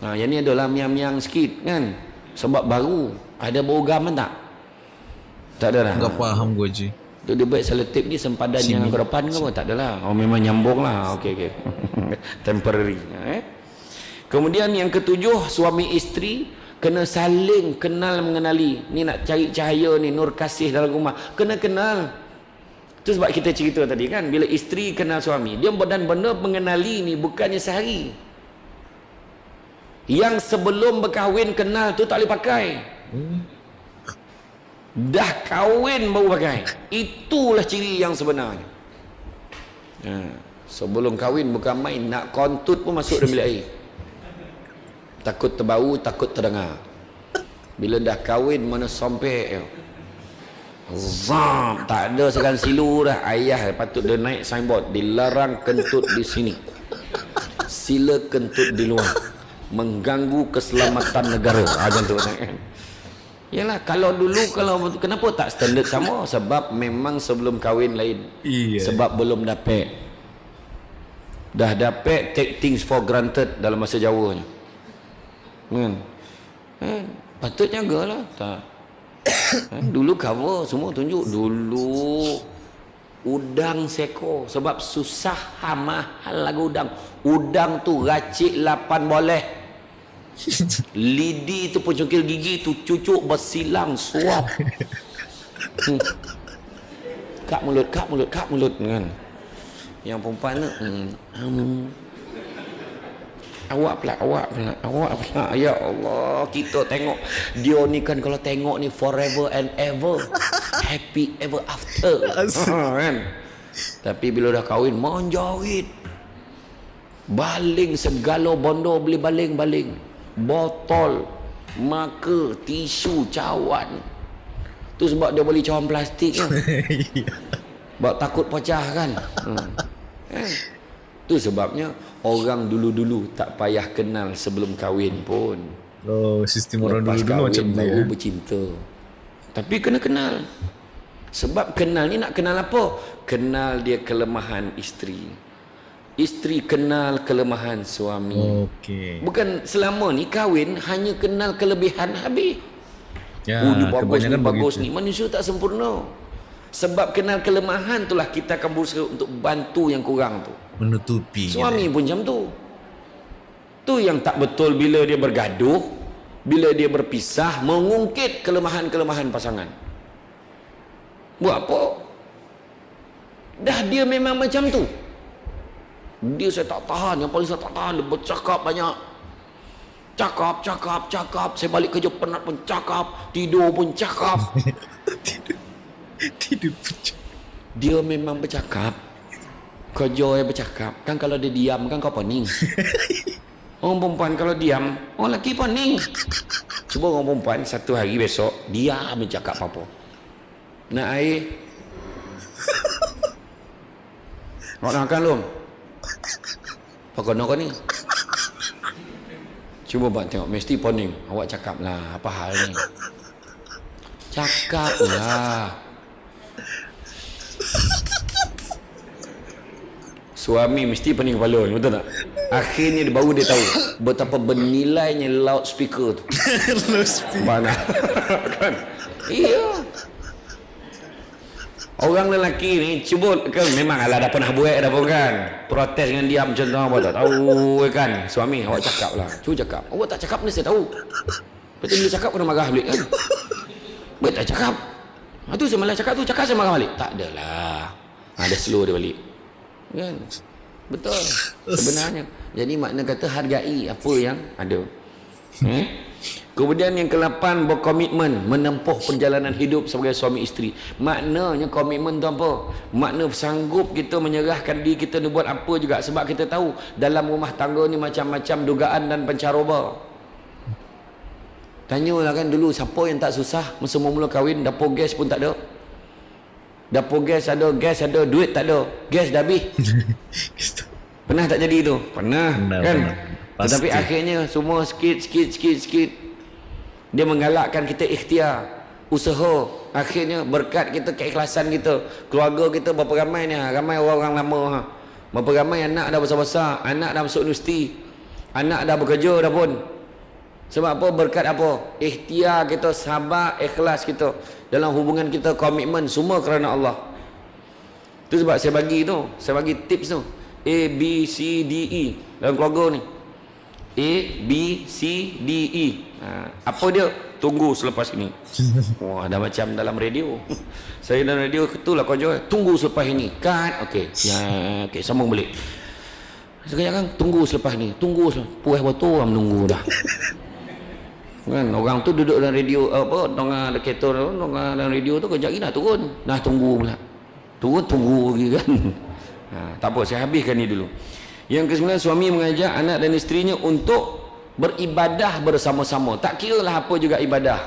ha, yang ni adalah miang-miang sikit kan sebab baru ada bau gaman tak tak ada lah Enggak faham gue Ji. Tu dia buat selotip ni sempadan yang ke depan ke apa? Tak adalah. Oh memang nyambung lah. Okey okey. Temporary. Eh? Kemudian yang ketujuh suami isteri kena saling kenal mengenali. Ni nak cari cahaya ni nur kasih dalam rumah. Kena kenal. Tu sebab kita cerita tadi kan bila isteri kenal suami, dia benar-benar mengenali ni bukannya sehari. Yang sebelum berkahwin kenal tu tak boleh pakai. Dah kahwin baru pakai. Itulah ciri yang sebenarnya. Ha. Sebelum kahwin bukan main. Nak kontut pun masuk dalam bilik air. Takut terbau, takut terdengar. Bila dah kahwin mana sampai Zam, tak ada sekan silu dah. Ayah patut dia naik signboard. Dilarang kentut di sini. Sila kentut di luar. Mengganggu keselamatan negara. Ha, macam tu. Kan? Yalah kalau dulu kalau kenapa tak standard sama sebab memang sebelum kahwin lain. Iya. Sebab belum dapat. Dah dapat take things for granted dalam masa Jawa ni. Kan? Eh, patut jagalah. Tak. Eh, dulu cover semua tunjuk dulu udang seko sebab susah ha, mahal lagu udang. Udang tu racik 8 boleh. Lidi tu pencungkil gigi tu cucuk bersilang suap. Hmm. Kak mulut, kak mulut, kak mulut kan. Yang perempuan tu hmm. Awak pula, awak pula, awak pula. Ya Allah, kita tengok dia ni kan kalau tengok ni forever and ever. Happy ever after. ha, kan? Tapi bila dah kahwin, menjawit. Baling segala bondo beli baling-baling botol maka tisu cawan tu sebab dia beli cawan plastik kan sebab takut pecah kan hmm. eh. Tu sebabnya orang dulu-dulu tak payah kenal sebelum kahwin pun Oh, sistem orang dulu-dulu macam tu baru ya. bercinta tapi kena kenal Sebab kenal ni nak kenal apa? Kenal dia kelemahan isteri. Isteri kenal kelemahan suami. Okey. Bukan selama ni kahwin hanya kenal kelebihan habis. Ya, oh, dia bagus ni, bagus begitu. ni. Manusia tak sempurna. Sebab kenal kelemahan itulah kita akan berusaha untuk bantu yang kurang tu. Menutupi. Suami pun macam tu. Tu yang tak betul bila dia bergaduh, bila dia berpisah, mengungkit kelemahan-kelemahan pasangan. Buat apa? Dah dia memang macam tu. Dia saya tak tahan, yang paling saya tak tahan, dia bercakap banyak. Cakap, cakap, cakap. Saya balik kerja penat pun cakap. Tidur pun cakap. Tidur pecah. Dia memang bercakap. Kerja yang bercakap. Kan kalau dia diam kan kau pening. Orang perempuan kalau diam, orang lelaki pening. Cuba orang perempuan satu hari besok, diam bercakap apa-apa. Nak air? Nak makan belum? Apa kau nak kau ni? Cuba buat tengok, mesti pening. Awak cakap lah, apa hal ni? Cakap lah. Suami mesti pening kepala ni, betul tak? Akhirnya dia baru dia tahu betapa bernilainya loudspeaker tu. Mana? kan? Iya. Orang lelaki ni cuba kan memang ala dah pernah buat dah pun kan. Protes dengan dia macam tu apa tak tahu kan. Suami awak cakap lah. Cuba cakap. Awak tak cakap ni saya tahu. Betul bila cakap kena marah balik kan. Baik tak cakap. Ha, tu saya malah cakap tu cakap saya marah balik. Tak adalah. Ha, dia slow dia balik. Kan? Betul. Sebenarnya. Jadi makna kata hargai apa yang ada. Eh? Kemudian yang ke-8 berkomitmen menempuh perjalanan hidup sebagai suami isteri. Maknanya komitmen tu apa? Makna sanggup kita menyerahkan diri kita ni buat apa juga sebab kita tahu dalam rumah tangga ni macam-macam dugaan dan pencaroba. Tanyalah kan dulu siapa yang tak susah masa mula kahwin dapur gas pun tak ada. Dapur gas ada, gas ada, duit tak ada. Gas dah habis. Pernah tak jadi tu? Pernah, Pernah, kan? pernah. Tetapi Pasti. akhirnya semua sikit, sikit, sikit, sikit. Dia menggalakkan kita ikhtiar. Usaha. Akhirnya berkat kita, keikhlasan kita. Keluarga kita berapa ramai ni? ha? Ramai orang-orang lama. Ha? Berapa ramai anak dah besar-besar. Anak dah masuk universiti. Anak dah bekerja dah pun. Sebab apa? Berkat apa? Ikhtiar kita, sabar, ikhlas kita. Dalam hubungan kita, komitmen. Semua kerana Allah. Itu sebab saya bagi tu. Saya bagi tips tu. A, B, C, D, E. Dalam keluarga ni. A, B, C, D, E. Ha, apa dia? Tunggu selepas ini. Wah, dah macam dalam radio. Saya dalam radio, itulah kau jawab. Tunggu selepas ini. Cut. Okey. Ya, okey, sambung balik. Sekejap kan, tunggu selepas ni. Tunggu selepas. Puas betul orang menunggu dah. Kan, orang tu duduk dalam radio, apa, tengah ada kereta, tengah dalam radio tu, kejap lagi dah turun. Dah tunggu pula. Turun, tunggu lagi kan. Ha, tak apa, saya habiskan ni dulu. Yang kesembilan, suami mengajak anak dan isterinya untuk beribadah bersama-sama. Tak kira lah apa juga ibadah.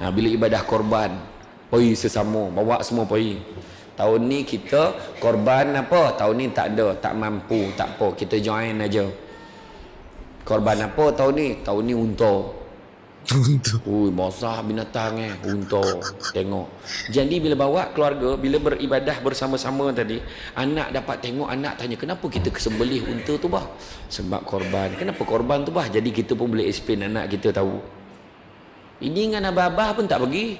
Ha, bila ibadah korban, pergi sesama, bawa semua pergi. Tahun ni kita korban apa? Tahun ni tak ada, tak mampu, tak apa. Kita join aja. Korban apa tahun ni? Tahun ni unta. Untuk. Ui, basah binatang eh, unta. Tengok. Jadi bila bawa keluarga, bila beribadah bersama-sama tadi, anak dapat tengok, anak tanya, kenapa kita kesembelih unta tu bah? Sebab korban. Kenapa korban tu bah? Jadi kita pun boleh explain anak kita tahu. Ini dengan abah-abah pun tak pergi.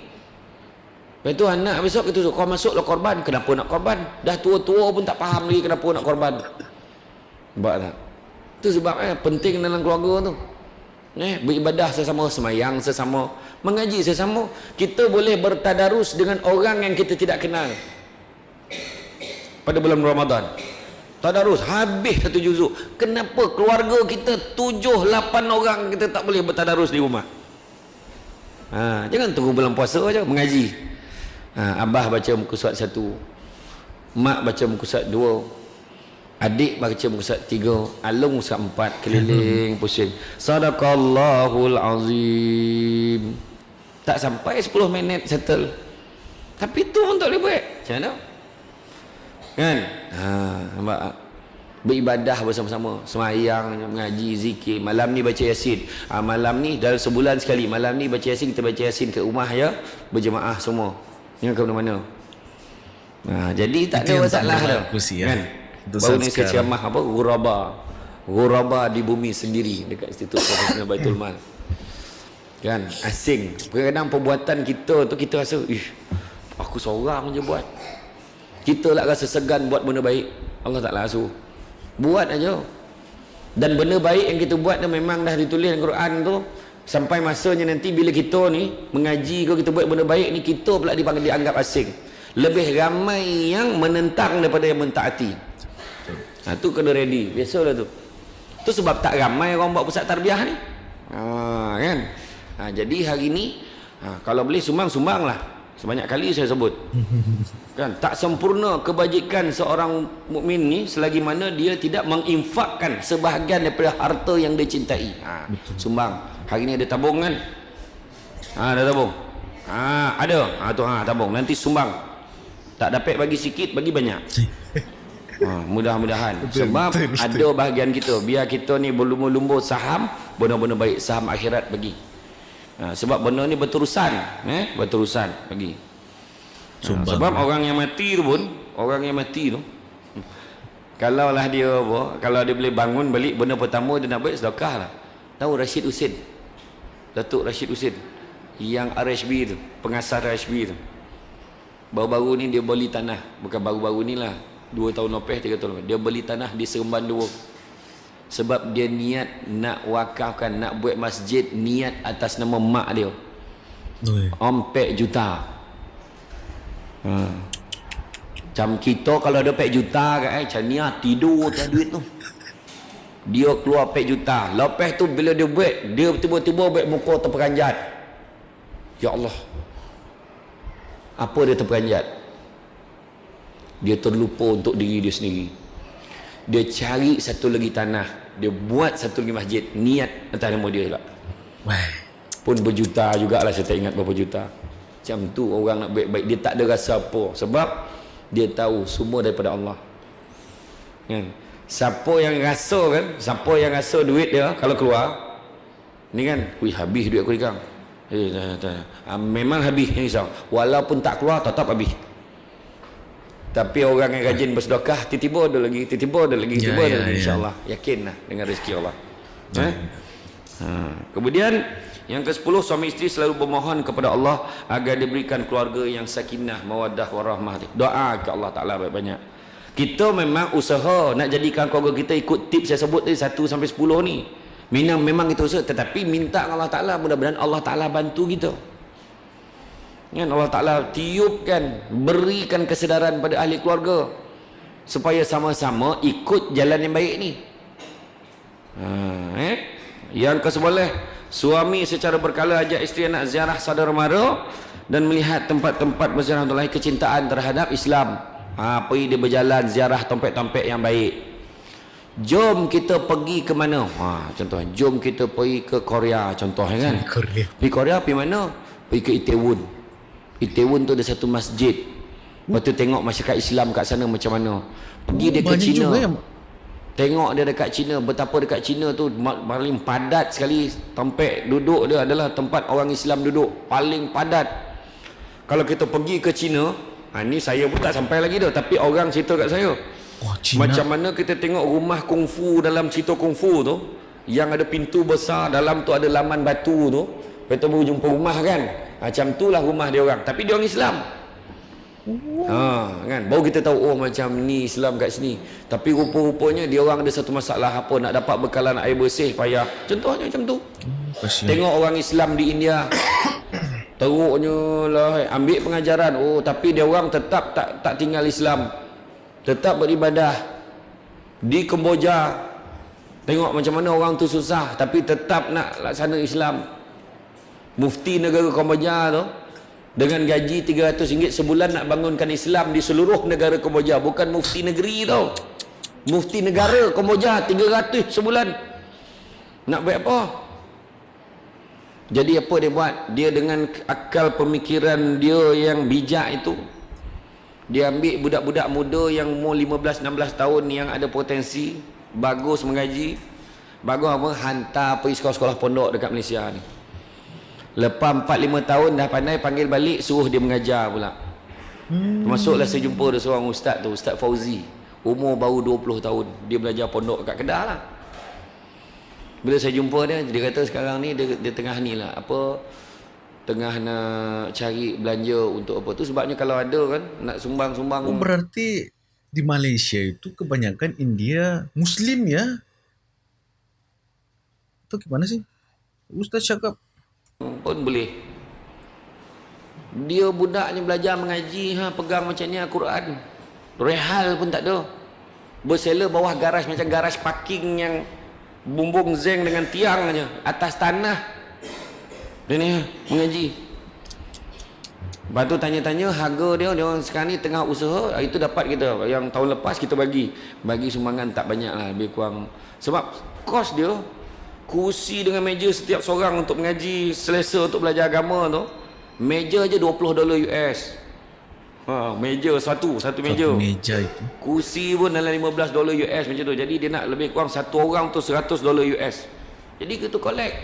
Lepas tu anak besok kita suruh, kau masuklah korban. Kenapa nak korban? Dah tua-tua pun tak faham lagi kenapa nak korban. Nampak tak? Itu sebab eh, penting dalam keluarga tu. Eh, beribadah sesama, semayang sesama, mengaji sesama. Kita boleh bertadarus dengan orang yang kita tidak kenal. Pada bulan Ramadan. Tadarus habis satu juzuk. Kenapa keluarga kita tujuh, lapan orang kita tak boleh bertadarus di rumah? Ha, jangan tunggu bulan puasa aja mengaji. Ha, abah baca muka surat satu. Mak baca muka surat dua. Adik baca muka surat tiga. Alung muka surat empat. Keliling pusing. Sadaqallahul azim. Tak sampai 10 minit settle. Tapi tu pun tak boleh buat. Macam mana? Kan? Ha, nampak tak? Beribadah bersama-sama. Semayang, mengaji, zikir. Malam ni baca yasin. Ha, malam ni dalam sebulan sekali. Malam ni baca yasin, kita baca yasin ke rumah ya. Berjemaah semua. Yang ke mana-mana. Ha, jadi tak Itu ada yang tak masalah dah. berlaku sih, ya. Kan? Baru ni saya ceramah apa? Ghuraba. Ghuraba di bumi sendiri dekat Institut Profesional Baitul Mal. Kan? Asing. Kadang-kadang perbuatan kita tu kita rasa, "Ih, aku seorang je buat." Kita lah rasa segan buat benda baik. Allah Taala suruh. Buat aja. Dan benda baik yang kita buat tu memang dah ditulis dalam Quran tu sampai masanya nanti bila kita ni mengaji ke kita buat benda baik ni kita pula dipanggil dianggap asing. Lebih ramai yang menentang daripada yang mentaati. Ha tu kena ready. Biasalah tu. Tu sebab tak ramai orang buat pusat tarbiyah ni. Ha kan? Ha jadi hari ni ha, kalau boleh sumbang-sumbanglah. Sebanyak kali saya sebut. kan tak sempurna kebajikan seorang mukmin ni selagi mana dia tidak menginfakkan sebahagian daripada harta yang dia cintai. Ha sumbang. Hari ni ada tabung kan? Ha ada tabung. Ha ada. Ha tu ha tabung. Nanti sumbang. Tak dapat bagi sikit, bagi banyak. Ha, mudah-mudahan. Sebab betul, ada bahagian kita. Biar kita ni berlumba-lumba saham benda-benda baik saham akhirat bagi. Ha, sebab benda ni berterusan eh? Berterusan bagi. Ha, sebab orang yang mati tu pun orang yang mati tu hmm, kalau lah dia apa kalau dia boleh bangun balik benda pertama dia nak buat sedekah lah. Tahu Rashid Husin Datuk Rashid Husin yang RHB tu pengasas RHB tu. Baru-baru ni dia beli tanah. Bukan baru-baru ni lah dua tahun lepas tiga tahun lepas. Dia beli tanah di Seremban Dua. Sebab dia niat nak wakafkan nak buat masjid niat atas nama mak dia. Ompek juta. Ha. Macam kita kalau ada 4 juta kan eh, Macam ni lah tidur tak duit tu. Dia keluar 4 juta. Lepas tu bila dia buat Dia tiba-tiba buat muka terperanjat. Ya Allah. Apa dia terperanjat Dia terlupa untuk diri dia sendiri. Dia cari satu lagi tanah. Dia buat satu lagi masjid. Niat atas nama dia lah pun berjuta jugalah saya tak ingat berapa juta. Macam tu orang nak baik-baik. Dia tak ada rasa apa. Sebab dia tahu semua daripada Allah. Kan siapa yang rasa kan siapa yang rasa duit dia kalau keluar ni kan wih habis duit aku ni kang. Eh tak, tak. Ah, memang habis ni risau. Walaupun tak keluar tetap habis tapi orang yang rajin bersedekah tiba-tiba ada lagi tiba-tiba ada lagi Ya, tiba-tiba ada ya, lagi ya. insyaallah yakinlah dengan rezeki Allah eh? Ha. Kemudian yang ke-10 suami isteri selalu bermohon kepada Allah agar diberikan keluarga yang sakinah, mawaddah warahmah. Doa ke Allah Taala banyak-banyak. Kita memang usaha nak jadikan keluarga kita ikut tips saya sebut tadi 1 sampai 10 ni. Memang memang kita usaha tetapi minta Allah Taala mudah-mudahan Allah Taala bantu kita. Kan Allah Taala tiupkan berikan kesedaran pada ahli keluarga supaya sama-sama ikut jalan yang baik ni. Ha, eh? Yang ke-11, suami secara berkala ajak isteri nak ziarah saudara mara dan melihat tempat-tempat berziarah untuk kecintaan terhadap Islam. Ha, pergi dia berjalan ziarah tempat-tempat yang baik. Jom kita pergi ke mana? Ha, contoh, jom kita pergi ke Korea contoh kan. Korea. Pergi Korea pergi mana? Pergi ke Itaewon. Itaewon tu ada satu masjid. Lepas tu tengok masyarakat Islam kat sana macam mana. Pergi dia ke China. juga Tengok dia dekat China Betapa dekat China tu Paling padat sekali Tempat duduk dia adalah Tempat orang Islam duduk Paling padat Kalau kita pergi ke China ha, Ni saya pun tak sampai lagi dah Tapi orang cerita kat saya Wah, Cina. Macam mana kita tengok rumah kungfu Dalam cerita kungfu tu Yang ada pintu besar Dalam tu ada laman batu tu Lepas tu baru jumpa rumah kan Macam tu lah rumah dia orang Tapi dia orang Islam Ha, kan baru kita tahu oh macam ni Islam kat sini. Tapi rupa-rupanya dia orang ada satu masalah apa nak dapat bekalan air bersih payah. Contohnya macam tu. Kasihan. Tengok orang Islam di India. Teruknya lah ambil pengajaran oh tapi dia orang tetap tak tak tinggal Islam. Tetap beribadah. Di Kemboja tengok macam mana orang tu susah tapi tetap nak laksana Islam. Mufti negara Kemboja tu dengan gaji RM300 sebulan nak bangunkan Islam di seluruh negara Kemboja bukan mufti negeri tau mufti negara Kemboja 300 sebulan. Nak buat apa? Jadi apa dia buat? Dia dengan akal pemikiran dia yang bijak itu dia ambil budak-budak muda yang umur 15-16 tahun yang ada potensi bagus mengaji. Bagus apa? Hantar pergi sekolah-sekolah pondok dekat Malaysia ni Lepas 4-5 tahun dah pandai panggil balik suruh dia mengajar pula. Hmm. Termasuklah saya jumpa ada seorang ustaz tu, Ustaz Fauzi. Umur baru 20 tahun. Dia belajar pondok kat Kedah lah. Bila saya jumpa dia, dia kata sekarang ni dia, dia tengah ni lah. Apa, tengah nak cari belanja untuk apa tu. Sebabnya kalau ada kan, nak sumbang-sumbang. Oh berarti di Malaysia itu kebanyakan India Muslim ya? Itu gimana sih? Ustaz cakap pun boleh. Dia budaknya belajar mengaji, ha, pegang macam ni Al-Quran. Rehal pun tak ada. Bersela bawah garaj macam garaj parking yang bumbung zeng dengan tiang aja atas tanah. Dia ni ha, mengaji. Lepas tu tanya-tanya harga dia, dia orang sekarang ni tengah usaha, itu dapat kita. Yang tahun lepas kita bagi. Bagi sumbangan tak banyak lah, lebih kurang. Sebab kos dia, kursi dengan meja setiap seorang untuk mengaji selesa untuk belajar agama tu meja je 20 dolar US ha, meja satu satu meja. Satu meja itu. Kursi pun dalam 15 dolar US macam tu. Jadi dia nak lebih kurang satu orang tu 100 dolar US jadi kita collect.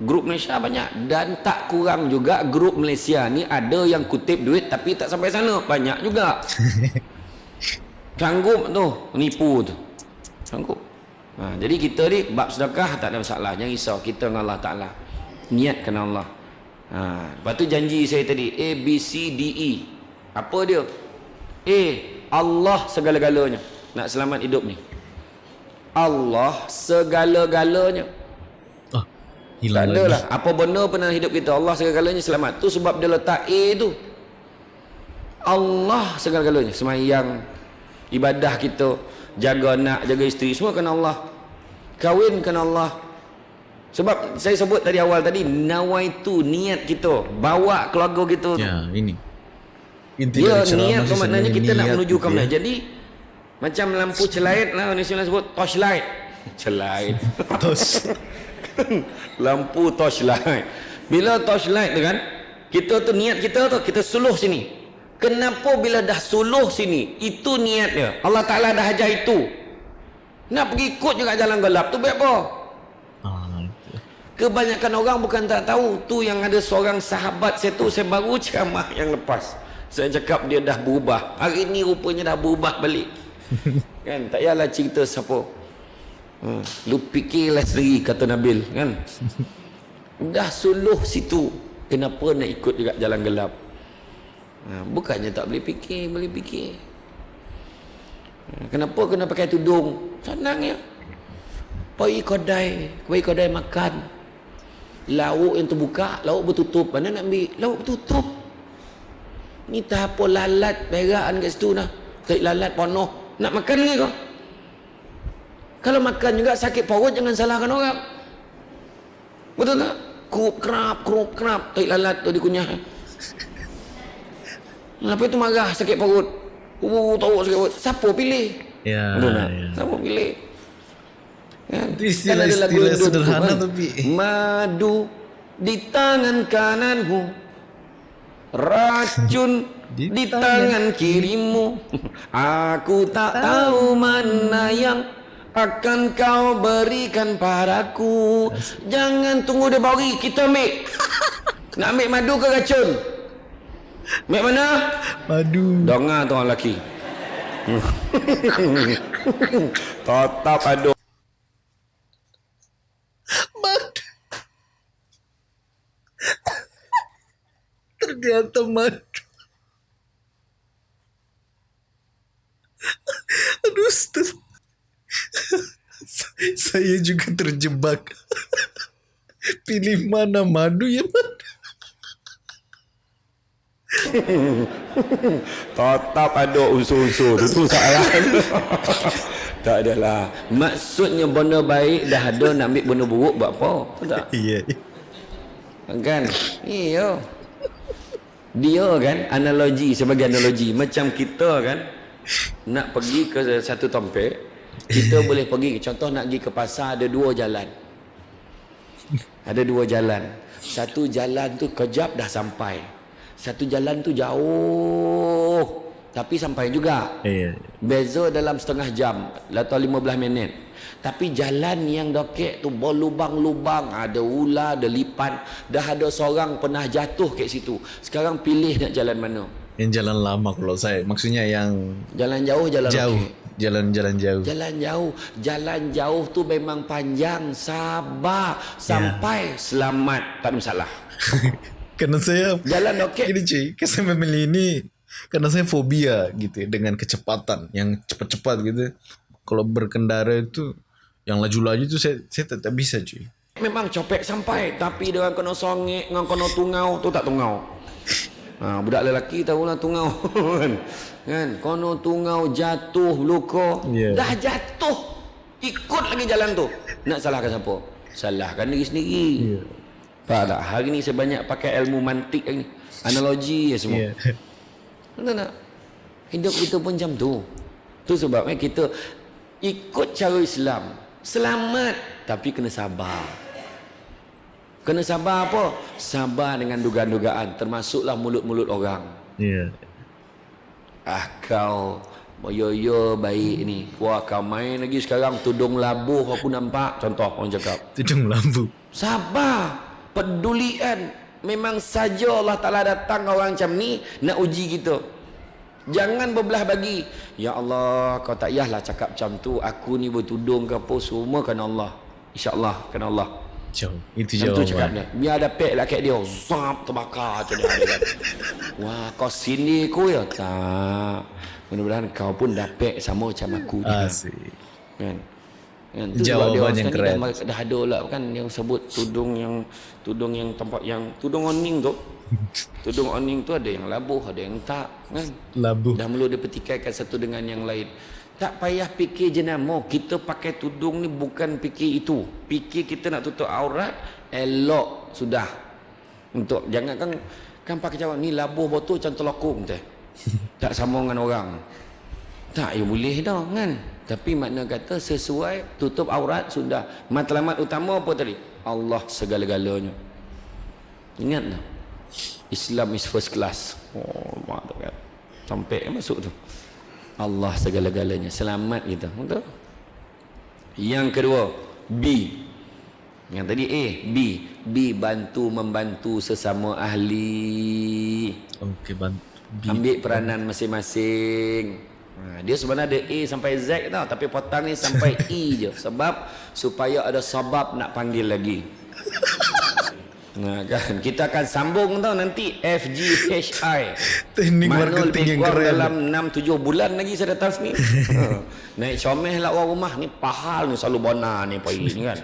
Grup Malaysia banyak dan tak kurang juga grup Malaysia ni ada yang kutip duit tapi tak sampai sana. Banyak juga. Sanggup tu nipu tu. Sanggup Ha, jadi kita ni bab sedekah tak ada masalah. Jangan risau kita dengan Allah Taala. Niat kerana Allah. Ha, lepas tu janji saya tadi A B C D E. Apa dia? A Allah segala-galanya. Nak selamat hidup ni. Allah segala-galanya. Oh, hilang tak ada lah. Apa benda pun dalam hidup kita Allah segala-galanya selamat. Tu sebab dia letak A tu. Allah segala-galanya. Semayang ibadah kita jaga anak, jaga isteri. Semua kerana Allah. Kahwin kerana Allah. Sebab saya sebut tadi awal tadi nawaitu niat kita. Bawa keluarga kita ya ini. Inti ya niat tu maknanya kita nak menuju ke mana ya. jadi macam lampu celait lah Malaysia sebut torchlight. Celait lampu torchlight. Bila torchlight tu kan kita tu niat kita tu kita suluh sini kenapa bila dah suluh sini itu niatnya Allah Ta'ala dah ajar itu nak pergi ikut juga jalan gelap tu baik apa? Ah, Kebanyakan orang bukan tak tahu tu yang ada seorang sahabat saya tu saya baru ceramah yang lepas. Saya cakap dia dah berubah. Hari ni rupanya dah berubah balik. kan tak payahlah cerita siapa. Hmm. Lu fikirlah sendiri kata Nabil kan. dah suluh situ. Kenapa nak ikut juga jalan gelap? Ha, bukannya tak boleh fikir, boleh fikir. Kenapa kena pakai tudung? Senang ya. Pergi kedai, pergi kedai makan. Lauk yang terbuka, lauk bertutup. Mana nak ambil? Lauk bertutup. Ni tak apa lalat perakan kat situ nah. Tak lalat penuh. Nak makan lagi kau? Kalau makan juga sakit perut jangan salahkan orang. Betul tak? Kerup kerap, kerup kerap. Tak lalat tu dikunyah. Kenapa itu marah sakit perut? Oh, tahu sekali. Siapa pilih? Ya. ya. Siapa pilih? Kan? Istilah-istilah kan sederhana kan? tapi. Madu di tangan kananmu. Racun di, di tangan kirimu. Aku tak tahu mana yang akan kau berikan padaku. Jangan tunggu dia bagi kita ambil. Nak ambil madu ke racun? Mek mana? Madu. Dengar tu orang lelaki. Tetap ada. Madu. Ternyata madu. Aduh, Ustaz. Saya juga terjebak. Pilih mana madu ya madu. Tetap ada unsur-unsur tu tu salah. tak adalah. Maksudnya benda baik dah ada nak ambil benda buruk buat apa? Tak. Iya. Kan? Iya. Dia kan analogi sebagai analogi macam kita kan nak pergi ke satu tempat kita boleh pergi contoh nak pergi ke pasar ada dua jalan. Ada dua jalan. Satu jalan tu kejap dah sampai. Satu jalan tu jauh tapi sampai juga. Iya. Beza dalam setengah jam atau 15 minit. Tapi jalan yang dokek tu berlubang-lubang, ada ular, ada lipan, dah ada seorang pernah jatuh kat situ. Sekarang pilih nak jalan mana? Yang jalan lama kalau saya. Maksudnya yang Jalan jauh, jalan jauh. Jalan-jalan jauh. Jalan jauh, jalan jauh tu memang panjang, sabar sampai selamat, tak ada masalah. Karena saya Jalan okey. Gini cuy, kan saya memilih ini karena saya fobia gitu ya, dengan kecepatan yang cepat-cepat gitu. Kalau berkendara itu yang laju-laju itu saya saya tak, tak bisa cuy. Memang copek sampai tapi orang kena songek dengan kena tungau tu tak tungau. Ha, budak lelaki tahulah tungau kan. Kan kono tungau jatuh luka. Ya. Dah jatuh. Ikut lagi jalan tu. Nak salahkan siapa? Salahkan diri sendiri. Ya. Tak? Hari ni saya banyak pakai ilmu mantik ni. Analogi ya semua. Ya. Betul tak? Hidup kita pun macam tu. Tu sebabnya kita ikut cara Islam. Selamat tapi kena sabar. Kena sabar apa? Sabar dengan dugaan-dugaan termasuklah mulut-mulut orang. Ya. Ah kau Yo-yo baik ni Wah kau main lagi sekarang Tudung labuh aku nampak Contoh orang cakap Tudung lampu. Sabar Pedulian Memang saja Allah Ta'ala datang orang macam ni Nak uji kita. Jangan berbelah bagi Ya Allah kau tak payahlah cakap macam tu. Aku ni bertudung ke apa Semua kerana Allah. InsyaAllah kerana Allah. Jauh. Itu Macam tu cakap dia. Biar ada pek lah kat dia. Zap terbakar macam dia dia. Wah kau sini ku ya? Tak. Mudah-mudahan kau pun dapat sama macam aku. Asik. kan kan? Tu orang yang keren. dah, dah ada lah kan? Yang sebut tudung yang tudung yang tempat yang tudung oning tu. Tudung oning tu ada yang labuh ada yang tak kan? Labu. dah mula dia pertikaikan satu dengan yang lain. Tak payah fikir jenama kita pakai tudung ni bukan fikir itu. Fikir kita nak tutup aurat elok sudah. Untuk jangan kan kan pakai jawab ni labuh botol macam telokong teh. Tak sama dengan orang. Tak ya boleh dah kan tapi makna kata sesuai tutup aurat sudah. Matlamat utama apa tadi? Allah segala-galanya. Ingat tak? Islam is first class. Oh mak kan. Sampai masuk tu. Allah segala-galanya. Selamat kita. Betul? Yang kedua B. Yang tadi A B. B bantu membantu sesama ahli. Okey, bantu. ambil peranan masing-masing dia sebenarnya ada A sampai Z tau tapi potang ni sampai E je sebab supaya ada sebab nak panggil lagi Nah, kan kita akan sambung tau nanti F G H I Teknik marketing yang lebih kurang keren. dalam 6 7 bulan lagi saya datang sini. ha. Naik comel lah orang rumah ni pahal ni selalu bona ni pagi ni kan.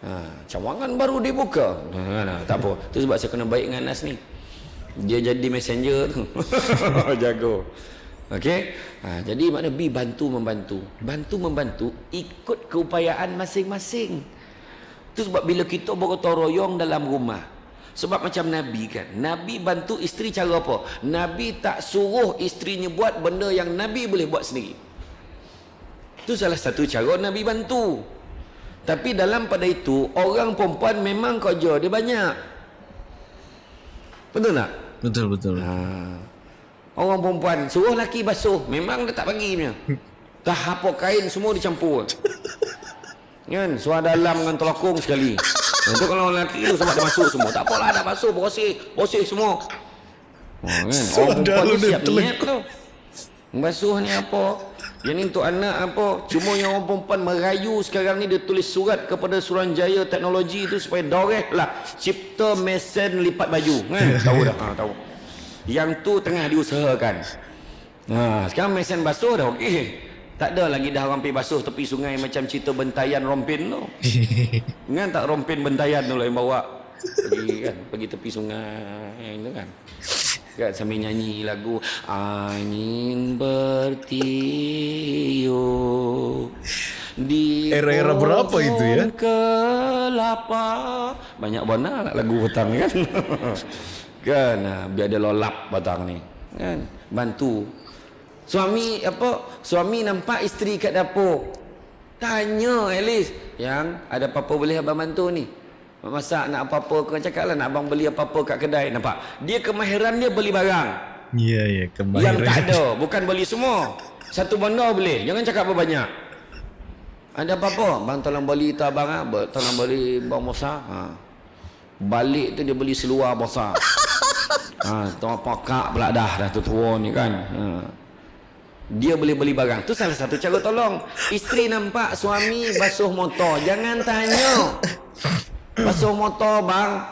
Ha, cawangan baru dibuka. Ha, nah, tak apa. Tu sebab saya kena baik dengan Anas ni. Dia jadi messenger tu. Jago. Okey. Ha, jadi makna B bantu membantu. Bantu membantu ikut keupayaan masing-masing. Itu sebab bila kita bergotong royong dalam rumah. Sebab macam Nabi kan. Nabi bantu isteri cara apa? Nabi tak suruh isterinya buat benda yang Nabi boleh buat sendiri. Itu salah satu cara Nabi bantu. Tapi dalam pada itu, orang perempuan memang kerja dia banyak. Betul tak? Betul betul. Ha. Orang perempuan suruh laki basuh, memang dia tak bagi punya. Dah apa kain semua dicampur. Kan? Suara dalam dengan telokong sekali. Itu kalau lelaki tu sebab dia masuk semua. Tak apalah dah basuh, bersih, bersih semua. Ha, kan? Suara Orang perempuan tu siap niat tu. Basuh ni apa? Yang ni untuk anak apa? Cuma yang orang perempuan merayu sekarang ni dia tulis surat kepada Suruhanjaya Teknologi tu supaya doreh lah cipta mesin lipat baju. Kan? tahu dah. Ha, tahu. Yang tu tengah diusahakan. Ha, sekarang mesin basuh dah okey. Tak ada lagi dah orang pergi basuh tepi sungai macam cerita bentayan rompin tu. Ingat tak rompin bentayan tu lah yang bawa pergi kan pergi tepi sungai itu kan. Kan sambil nyanyi lagu angin bertiup di Era-era berapa itu ya? kelapa banyak bona lah lagu petang kan kan? Ah, biar dia lolap petang ni. Kan? Bantu. Suami apa? Suami nampak isteri kat dapur. Tanya at least yang ada apa-apa boleh abang bantu ni? Masak nak apa-apa kau cakap lah nak abang beli apa-apa kat kedai. Nampak? Dia kemahiran dia beli barang. Iya iya yang kemahiran. tak ada bukan beli semua. Satu benda boleh. Jangan cakap berbanyak ada apa-apa? Bang tolong beli tu abang ah. Tolong beli bawang besar ha. Balik tu dia beli seluar besar Ha, tua pakak pula dah dah tu tua ni kan. Ha. Dia boleh beli barang. Tu salah satu cara tolong. Isteri nampak suami basuh motor, jangan tanya. Basuh motor bang.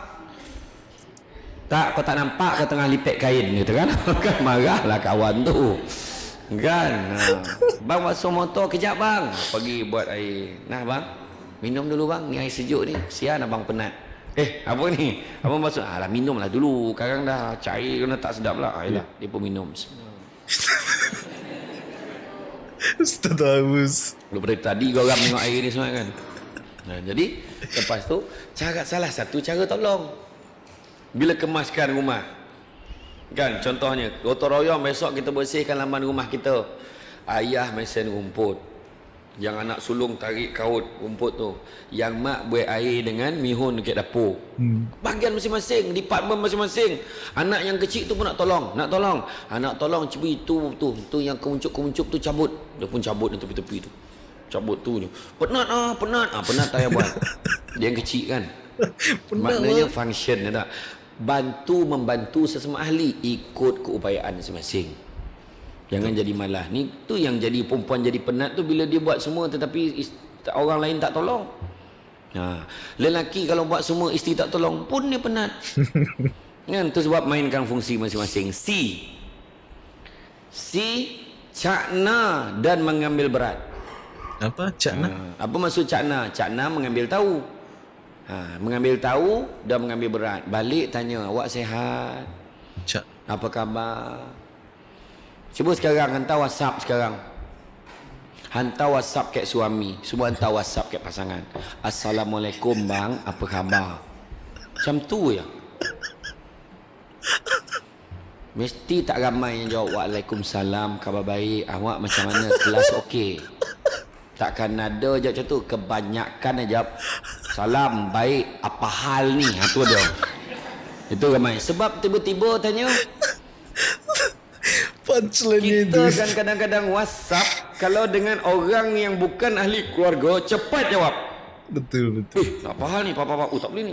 Tak, kau tak nampak kau tengah lipet kain gitu kan. kan marahlah kawan tu. Kan. Ha. Bang basuh motor kejap bang. Pergi buat air. Nah bang. Minum dulu bang. Ni air sejuk ni. Sian abang penat. Eh, apa ni? Abang basuh. Alah minum lah dulu. Sekarang dah cair kena tak sedap lah. Ayolah, dia pun minum. Ustaz Agus. Lu dari tadi kau orang tengok air ni semua kan. Nah, jadi lepas tu cara salah satu cara tolong. Bila kemaskan rumah. Kan contohnya gotong royong besok kita bersihkan laman rumah kita. Ayah mesin rumput. Yang anak sulung tarik kaut rumput tu. Yang mak buat air dengan mihun dekat dapur. Hmm. Bahagian masing-masing, department masing-masing. Anak yang kecil tu pun nak tolong, nak tolong. Anak tolong cuba itu tu, tu yang kemuncup-kemuncup tu cabut. Dia pun cabut di tepi-tepi tu. Cabut tu je. Penat ah, penat. Ah, penat tak payah buat. Dia yang kecil kan. Maknanya function dia tak. Bantu membantu sesama ahli ikut keupayaan masing-masing. Jangan jadi malah. Ni tu yang jadi perempuan jadi penat tu bila dia buat semua tetapi orang lain tak tolong. Ha. Lelaki kalau buat semua isteri tak tolong pun dia penat. kan tu sebab mainkan fungsi masing-masing. C. C cakna dan mengambil berat. Apa cakna? Ha. Apa maksud cakna? Cakna mengambil tahu. Ha. mengambil tahu dan mengambil berat. Balik tanya, awak sehat? Cak. Apa khabar? Cuba sekarang hantar WhatsApp sekarang. Hantar WhatsApp kat suami. Semua hantar WhatsApp kat pasangan. Assalamualaikum bang, apa khabar? Macam tu ya. Mesti tak ramai yang jawab Waalaikumsalam, khabar baik. Awak macam mana? Kelas okey. Takkan ada je macam tu. Kebanyakan aja jawab Salam, baik. Apa hal ni? Ha, tu dia. Itu ramai. Sebab tiba-tiba tanya punchline kita kan kadang-kadang WhatsApp kalau dengan orang yang bukan ahli keluarga cepat jawab. Betul betul. Eh, apa hal ni? Papa papa. Oh, tak boleh ni.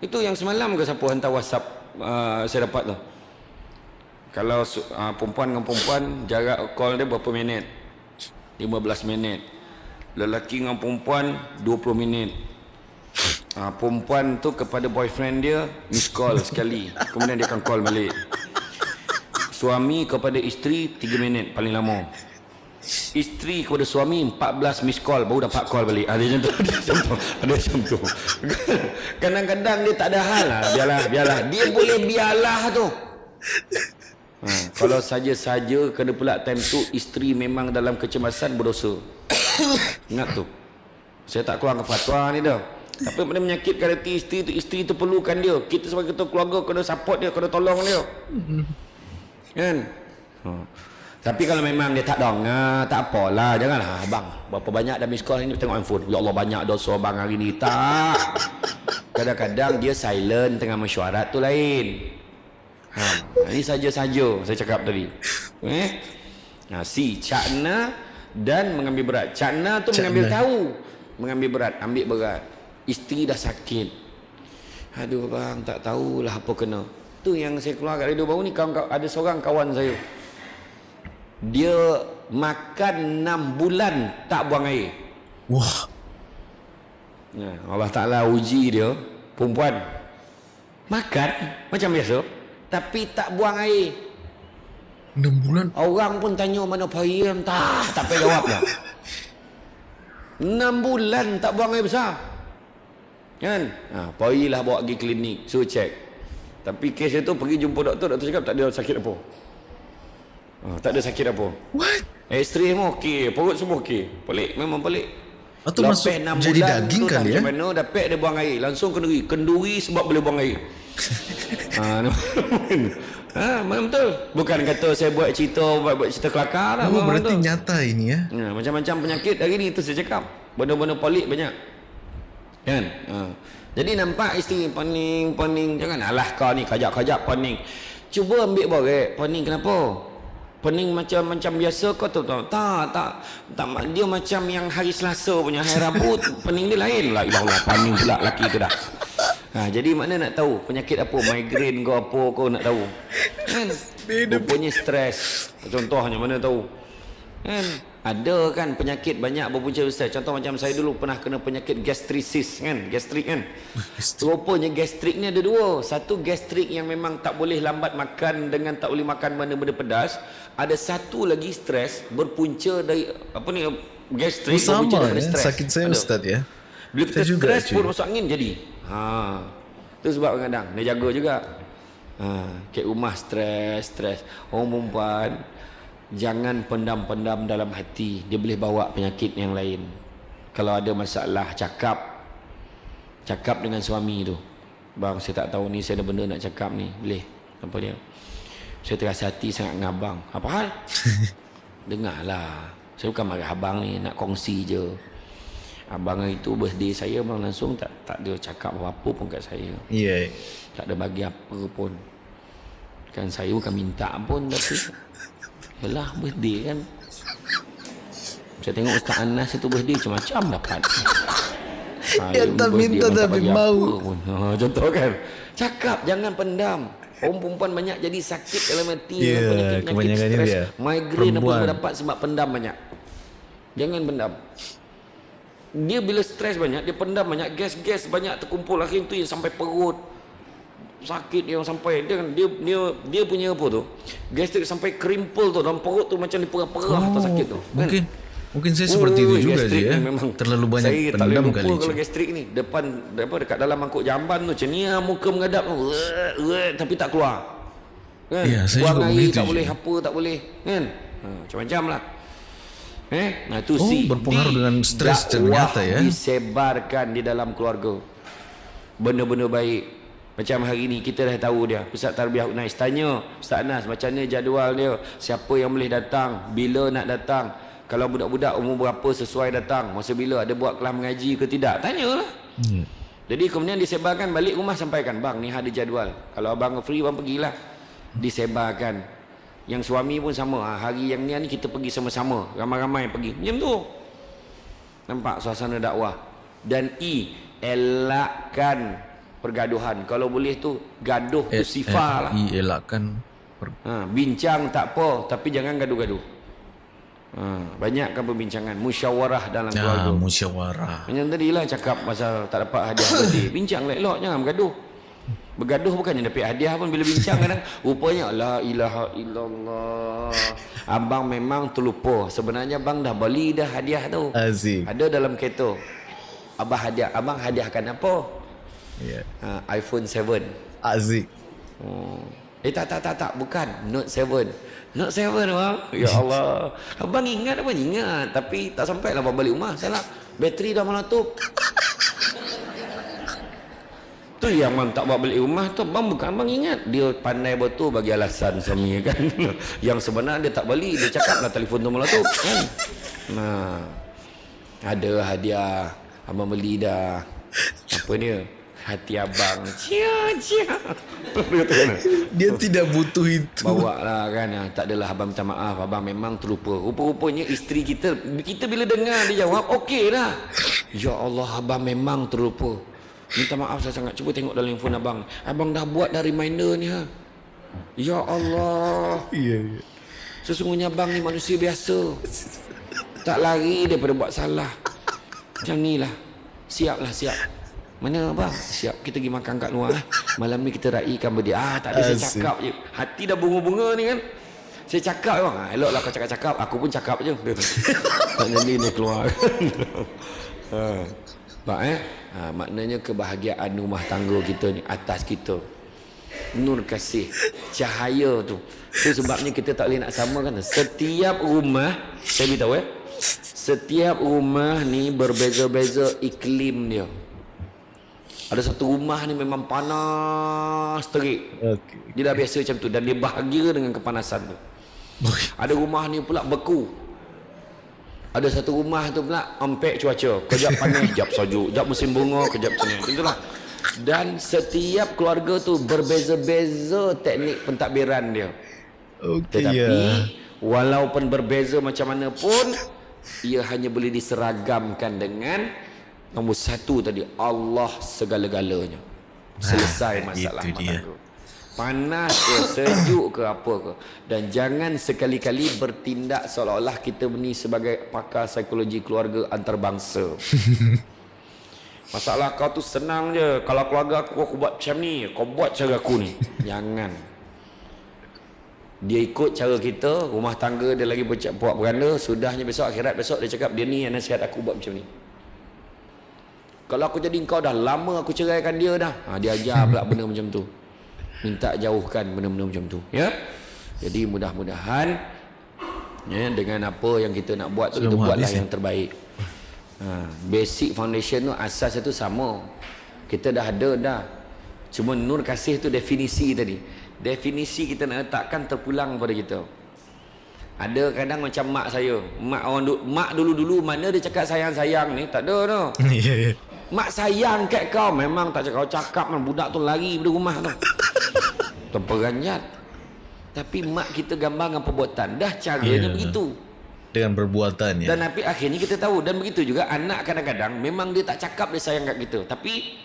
Itu yang semalam ke siapa hantar WhatsApp uh, saya dapat tu. Kalau uh, perempuan dengan perempuan jarak call dia berapa minit? 15 minit. Lelaki dengan perempuan 20 minit. Uh, perempuan tu kepada boyfriend dia miss call sekali. Kemudian dia akan call balik. Suami kepada isteri 3 minit paling lama. Isteri kepada suami 14 miss call baru dapat call balik. Ada tu, ada tu. Ada tu. Kadang-kadang dia tak ada hal lah. Biarlah, biarlah. Dia boleh biarlah tu. Ha, kalau saja-saja kena pula time tu isteri memang dalam kecemasan berdosa. Ingat tu. Saya tak keluar ke fatwa ni dah. Tapi benda menyakitkan hati isteri tu, isteri tu perlukan dia. Kita sebagai ketua keluarga kena support dia, kena tolong dia kan? Ha. tapi kalau memang dia tak dong ah, tak apalah. Janganlah abang. Berapa banyak dah miss call ni tengok handphone. Ya Allah banyak dosa bang hari ni. Tak. Kadang-kadang dia silent tengah mesyuarat tu lain. Ha. ini saja-saja saya cakap tadi. Eh? Ha, si cakna dan mengambil berat. Cakna tu cakna. mengambil tahu. Mengambil berat ambil berat. Isteri dah sakit. Aduh bang tak tahulah apa kena tu yang saya keluar kat radio baru ni kawan, ada seorang kawan saya. Dia makan 6 bulan tak buang air. Wah. Ya, Allah Ta'ala uji dia perempuan. Makan macam biasa tapi tak buang air. 6 bulan? Orang pun tanya mana payah tak tak payah jawab dah 6 bulan tak buang air besar. Kan? Ha, payahlah bawa pergi klinik suruh check tapi kes itu pergi jumpa doktor, doktor cakap tak ada sakit apa. Oh, tak ada sakit apa. What? X-ray semua okey, perut semua okey. Pelik, memang pelik. Atau masuk jadi daging kali ya? Macam mana dapat dia buang air, langsung kenduri. Kenduri sebab boleh buang air. ha, ha, betul. Bukan kata saya buat cerita buat, buat cerita kelakar lah. Oh, berarti betul. nyata ini ya. Ha, macam-macam penyakit hari ni itu saya cakap. Benda-benda pelik banyak. Kan? Ha. Jadi nampak isteri pening, pening. Jangan alah kau ni kajak-kajak pening. Cuba ambil borek. Pening kenapa? Pening macam macam biasa kau tahu tak? Tak, tak. tak dia macam yang hari Selasa punya hari Rabu pening dia lain lah. Ilah Allah pening pula laki tu dah. Ha, jadi mana nak tahu penyakit apa, migraine kau apa kau nak tahu. Kan? Rupanya stres. Contohnya mana tahu. Kan? Ada kan penyakit banyak berpunca besar. Contoh macam saya dulu pernah kena penyakit gastritis kan, gastrik kan. Rupanya gastrik ni ada dua. Satu gastrik yang memang tak boleh lambat makan dengan tak boleh makan benda-benda pedas. Ada satu lagi stres berpunca dari apa ni gastrik sama berpunca daripada ya. stres. Sakit saya Ada. Ustaz ya. Bila kita Saya stres pun masuk angin jadi. Ha. Itu sebab kadang dia jaga juga. Ha, kat rumah stres, stres. Orang perempuan jangan pendam-pendam dalam hati. Dia boleh bawa penyakit yang lain. Kalau ada masalah cakap cakap dengan suami tu. Bang, saya tak tahu ni saya ada benda nak cakap ni. Boleh. Apa dia? Saya terasa hati sangat dengan abang. Apa hal? Dengarlah. Saya bukan marah abang ni, nak kongsi je. Abang hari tu birthday saya abang langsung tak tak ada cakap apa-apa pun kat saya. Iya. Tak ada bagi apa pun. Kan saya bukan minta pun tapi Yalah birthday kan. Saya tengok Ustaz Anas itu birthday macam-macam dapat. Dia tak minta tapi mau. Ha, contoh kan. Cakap jangan pendam. Orang perempuan banyak jadi sakit dalam hati Ya, dengan penyakit-penyakit stres. dia. Migraine apa semua dapat sebab pendam banyak. Jangan pendam. Dia bila stres banyak, dia pendam banyak, gas-gas banyak terkumpul akhir tu yang sampai perut sakit yang sampai dia kan dia dia dia punya apa tu gastrik sampai krimpel tu dalam perut tu macam diperah-perah oh, sakit tu kan? Mungkin mungkin saya seperti itu Ui, juga je ya. memang Terlalu banyak saya tak boleh pendam lupa kali. kalau Cik. gastrik ni depan apa dekat dalam mangkuk jamban tu macam ni ah, muka mengadap tu tapi tak keluar kan Ya, saya buang juga air tak je. boleh apa tak boleh kan ha, macam-macam lah eh nah tu Oh, si berpengaruh di- dengan stres ternyata, ya. disebarkan di dalam keluarga benda-benda baik macam hari ni kita dah tahu dia. Ustaz Tarbiyah Unais tanya Ustaz Anas macam mana jadual dia? Siapa yang boleh datang? Bila nak datang? Kalau budak-budak umur berapa sesuai datang? Masa bila? Ada buat kelas mengaji ke tidak? Tanyalah. Hmm. jadi kemudian disebarkan balik rumah sampaikan bang ni ada jadual. Kalau abang free bang pergilah. Disebarkan. Yang suami pun sama. Ha, hari yang ni ni kita pergi sama-sama. Ramai-ramai pergi. Macam tu. Nampak suasana dakwah. Dan i elakkan pergaduhan kalau boleh tu gaduh tu sifar lah Eh, elakkan per- ha, bincang tak apa tapi jangan gaduh-gaduh ha, banyakkan perbincangan musyawarah dalam ya, keluarga musyawarah. macam tadi lah cakap pasal tak dapat hadiah birthday. Bincang elok-elok jangan bergaduh. Bergaduh bukannya dapat hadiah pun bila bincang kadang rupanya la ilaha illallah. Abang memang terlupa. Sebenarnya abang dah beli dah hadiah tu. Aziz. Ada dalam kereta. Abang hadiah, abang hadiahkan apa? Ya. Ha, iPhone 7. Aziz. Oh. Eh tak tak tak tak bukan Note 7. Note 7 bang. Ya Allah. Abang ingat apa ingat tapi tak sampai lah abang balik rumah. Salah. Bateri dah meletup. tu yang abang tak bawa balik rumah tu abang bukan abang ingat dia pandai betul bagi alasan suami kan yang sebenarnya dia tak beli dia cakap lah telefon tu meletup kan nah ada hadiah abang beli dah apa dia hati abang. Cia cia. Dia kan? Tidak butuh itu. Bawa lah kan. Ah, Tak adalah abang minta maaf. Abang memang terlupa. Rupa-rupanya isteri kita Kita bila dengar dia jawab Okey lah. Ya Allah abang memang terlupa. Minta maaf saya sangat. Cuba tengok dalam handphone abang. Abang dah buat dah reminder ni ha. Ya Allah. Iya, iya. Sesungguhnya abang ni manusia biasa. Tak lari daripada buat salah. Macam ni lah. Siap lah siap Mana abang? Siap kita pergi makan kat luar eh. Malam ni kita raikan berdia Ah tak ada saya cakap je. Hati dah bunga-bunga ni kan? Saya cakap bang ah, Elok lah kau cakap-cakap. Aku pun cakap je. Tu. Tak jadi ni keluar ha. Eh? Ha, Maknanya kebahagiaan rumah tangga kita ni Atas kita. Nur kasih. Cahaya tu. Itu sebabnya kita tak boleh nak samakan Setiap rumah Saya beritahu eh? Setiap rumah ni berbeza-beza iklim dia Ada satu rumah ni memang panas terik Okey. Dia dah biasa macam tu Dan dia bahagia dengan kepanasan tu Ada rumah ni pula beku ada satu rumah tu pula empek cuaca. Kejap panas, kejap sejuk. Kejap musim bunga, kejap macam ni. Itulah. Dan setiap keluarga tu berbeza-beza teknik pentadbiran dia. Okey Tetapi ya. walaupun berbeza macam mana pun ia hanya boleh diseragamkan dengan nombor satu tadi Allah segala-galanya. selesai masalah itu dia. panas ke sejuk ke apa ke. Dan jangan sekali-kali bertindak seolah-olah kita ni sebagai pakar psikologi keluarga antarabangsa. Masalah kau tu senang je. Kalau keluarga aku aku buat macam ni kau buat cara aku ni. Jangan. Dia ikut cara kita rumah tangga dia lagi buat beranda sudahnya besok akhirat besok dia cakap dia ni yang nasihat aku buat macam ni kalau aku jadi kau dah lama aku ceraikan dia dah. Ha, dia ajar pula benda macam tu. Minta jauhkan benda-benda macam tu ya. Jadi mudah-mudahan ya dengan apa yang kita nak buat tu kita buatlah habis, yang terbaik. Ha, basic foundation tu asas tu sama. Kita dah ada dah. Cuma nur kasih tu definisi tadi. Definisi kita nak letakkan terpulang pada kita. Ada kadang macam mak saya. Mak orang mak dulu-dulu mana dia cakap sayang-sayang ni? Tak ada tu Ya, ya. Mak sayang kat kau. Memang tak cakap Kau cakap man, Budak tu lari dari rumah tu. Terperanjat. Tapi mak kita gambar dengan perbuatan. Dah caranya Ya. begitu. Dengan perbuatan ya. Dan tapi akhirnya kita tahu. Dan begitu juga Anak kadang-kadang Memang dia tak cakap Dia sayang kat kita. Tapi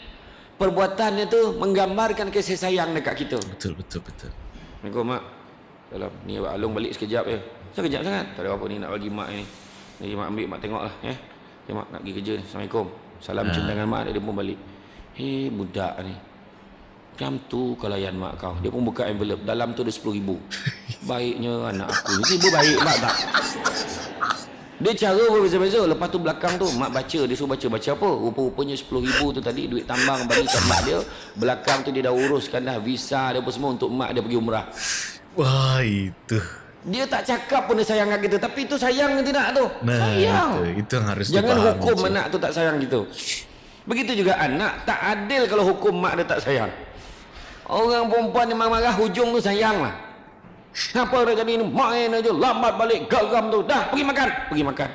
Perbuatannya tu Menggambarkan kasih sayang dekat kita. Betul betul betul. Assalamualaikum mak. Dalam Ni Abang Alung balik sekejap je Sekejap sangat. Tak ada apa ni nak bagi mak ni. Lagi mak ambil mak tengok lah eh. Ya mak nak pergi kerja ni. Assalamualaikum Salam cium tangan mak dia pun balik. Hei budak ni Macam tu kalau layan mak kau. Dia pun buka envelope Dalam tu ada RM10,000 Baiknya anak aku ni Tiba baik mak tak? Dia cara berbeza-beza Lepas tu belakang tu Mak baca Dia suruh baca Baca apa? Rupa-rupanya RM10,000 tu tadi Duit tambang bagi kat mak dia. Belakang tu dia dah uruskan dah Visa dia apa semua Untuk mak dia pergi umrah. Wah itu. Dia tak cakap pun dia sayang kat kita Tapi itu sayang ke tidak tu Nah Sayang itu, itu yang harus Jangan hukum Cik. anak tu tak sayang kita Begitu juga anak Tak adil kalau hukum mak dia tak sayang Orang perempuan yang marah-marah Hujung tu sayang lah Kenapa dia jadi ni Main aja Lambat balik Geram tu Dah pergi makan Pergi makan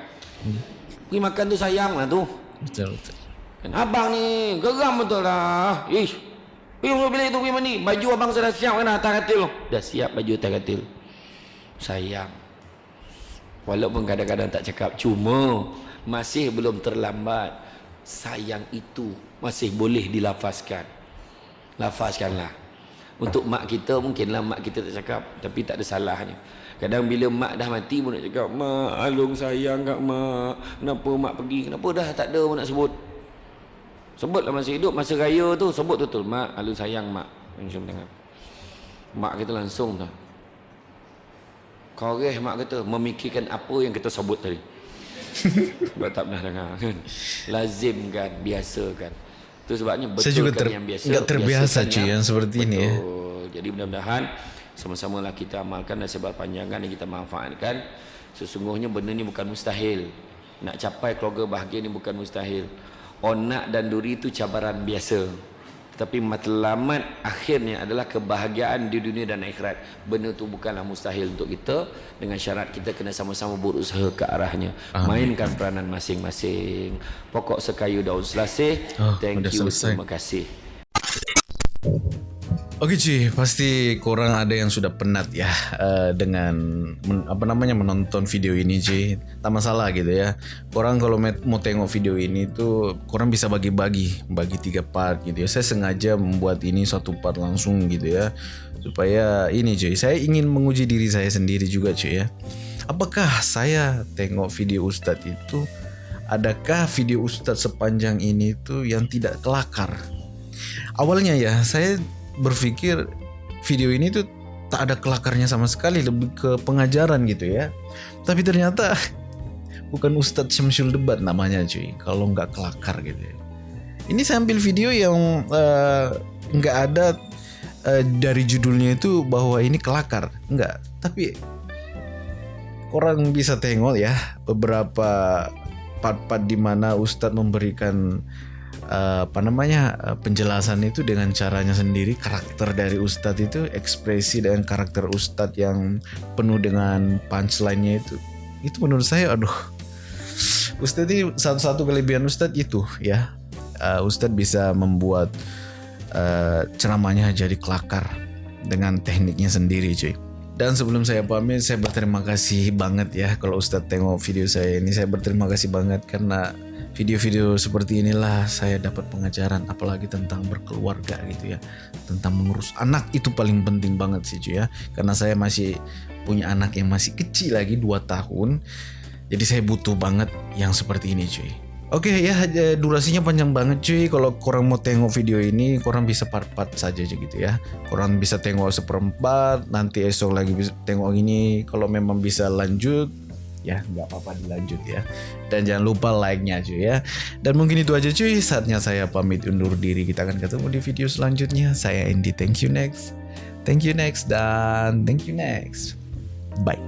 Pergi makan tu sayang lah tu Betul betul. Dan abang ni geram betul lah. Ish. Pergi bilik tu pergi mandi. Baju abang sudah siap kan atas katil. Dah siap baju atas katil. Sayang. Walaupun kadang-kadang tak cakap. Cuma masih belum terlambat. Sayang itu masih boleh dilafazkan. Lafazkanlah. Untuk mak kita mungkinlah mak kita tak cakap. Tapi tak ada salahnya. Kadang bila mak dah mati pun nak cakap. Mak Alung sayang kat mak. Kenapa mak pergi? Kenapa dah tak ada pun nak sebut. Sebutlah masa hidup, masa raya tu sebut betul. Mak, Alun sayang mak. Macam tangan. Mak kita langsung tu. Koreh mak kata memikirkan apa yang kita sebut tadi. Sebab tak pernah dengar kan. Lazim kan, biasa kan. Itu sebabnya betul Saya juga ter, yang biasa. nggak terbiasa cuy yang seperti ini ya. Betul. Jadi mudah-mudahan sama-sama lah kita amalkan dan seberpanjangan yang kita manfaatkan. Sesungguhnya benda ni bukan mustahil. Nak capai keluarga bahagia ni bukan mustahil. Onak dan duri itu cabaran biasa. Tetapi matlamat akhirnya adalah kebahagiaan di dunia dan akhirat. Benda tu bukanlah mustahil untuk kita dengan syarat kita kena sama-sama berusaha ke arahnya. Amin. Mainkan peranan masing-masing. Pokok sekayu daun selasih. Oh, Thank you. selesai. Terima kasih. Oke cuy, pasti korang ada yang sudah penat ya uh, dengan men, apa namanya menonton video ini cuy. Tak masalah gitu ya. Korang kalau mau tengok video ini tuh korang bisa bagi-bagi, bagi tiga part gitu ya. Saya sengaja membuat ini satu part langsung gitu ya. Supaya ini cuy, saya ingin menguji diri saya sendiri juga cuy ya. Apakah saya tengok video Ustadz itu adakah video Ustadz sepanjang ini tuh yang tidak kelakar? Awalnya ya saya berpikir video ini tuh tak ada kelakarnya sama sekali lebih ke pengajaran gitu ya. Tapi ternyata bukan Ustadz Syamsul Debat namanya cuy. Kalau nggak kelakar gitu ya. Ini saya ambil video yang eh, nggak ada eh, dari judulnya itu bahwa ini kelakar. Nggak. Tapi orang bisa tengok ya beberapa part-part di mana Ustadz memberikan eh, apa namanya eh, penjelasan itu dengan caranya sendiri karakter dari Ustadz itu ekspresi dan karakter Ustadz yang penuh dengan punchline-nya itu itu menurut saya aduh. Ustadz ini satu-satu kelebihan Ustadz itu ya. Eh, Ustadz bisa membuat eh, ceramahnya jadi kelakar dengan tekniknya sendiri cuy. Dan sebelum saya pamit, saya berterima kasih banget ya kalau Ustadz tengok video saya ini. Saya berterima kasih banget karena video-video seperti inilah saya dapat pengajaran apalagi tentang berkeluarga gitu ya. Tentang mengurus anak itu paling penting banget sih cuy ya. Karena saya masih punya anak yang masih kecil lagi 2 tahun. Jadi saya butuh banget yang seperti ini cuy. Oke ya durasinya panjang banget cuy. Kalau kurang mau tengok video ini kurang bisa part-part saja aja gitu ya. Kurang bisa tengok seperempat nanti esok lagi bisa tengok ini. Kalau memang bisa lanjut ya nggak apa-apa dilanjut ya. Dan jangan lupa like-nya cuy ya. Dan mungkin itu aja cuy. Saatnya saya pamit undur diri. Kita akan ketemu di video selanjutnya. Saya Andy thank you next. Thank you next dan thank you next. Bye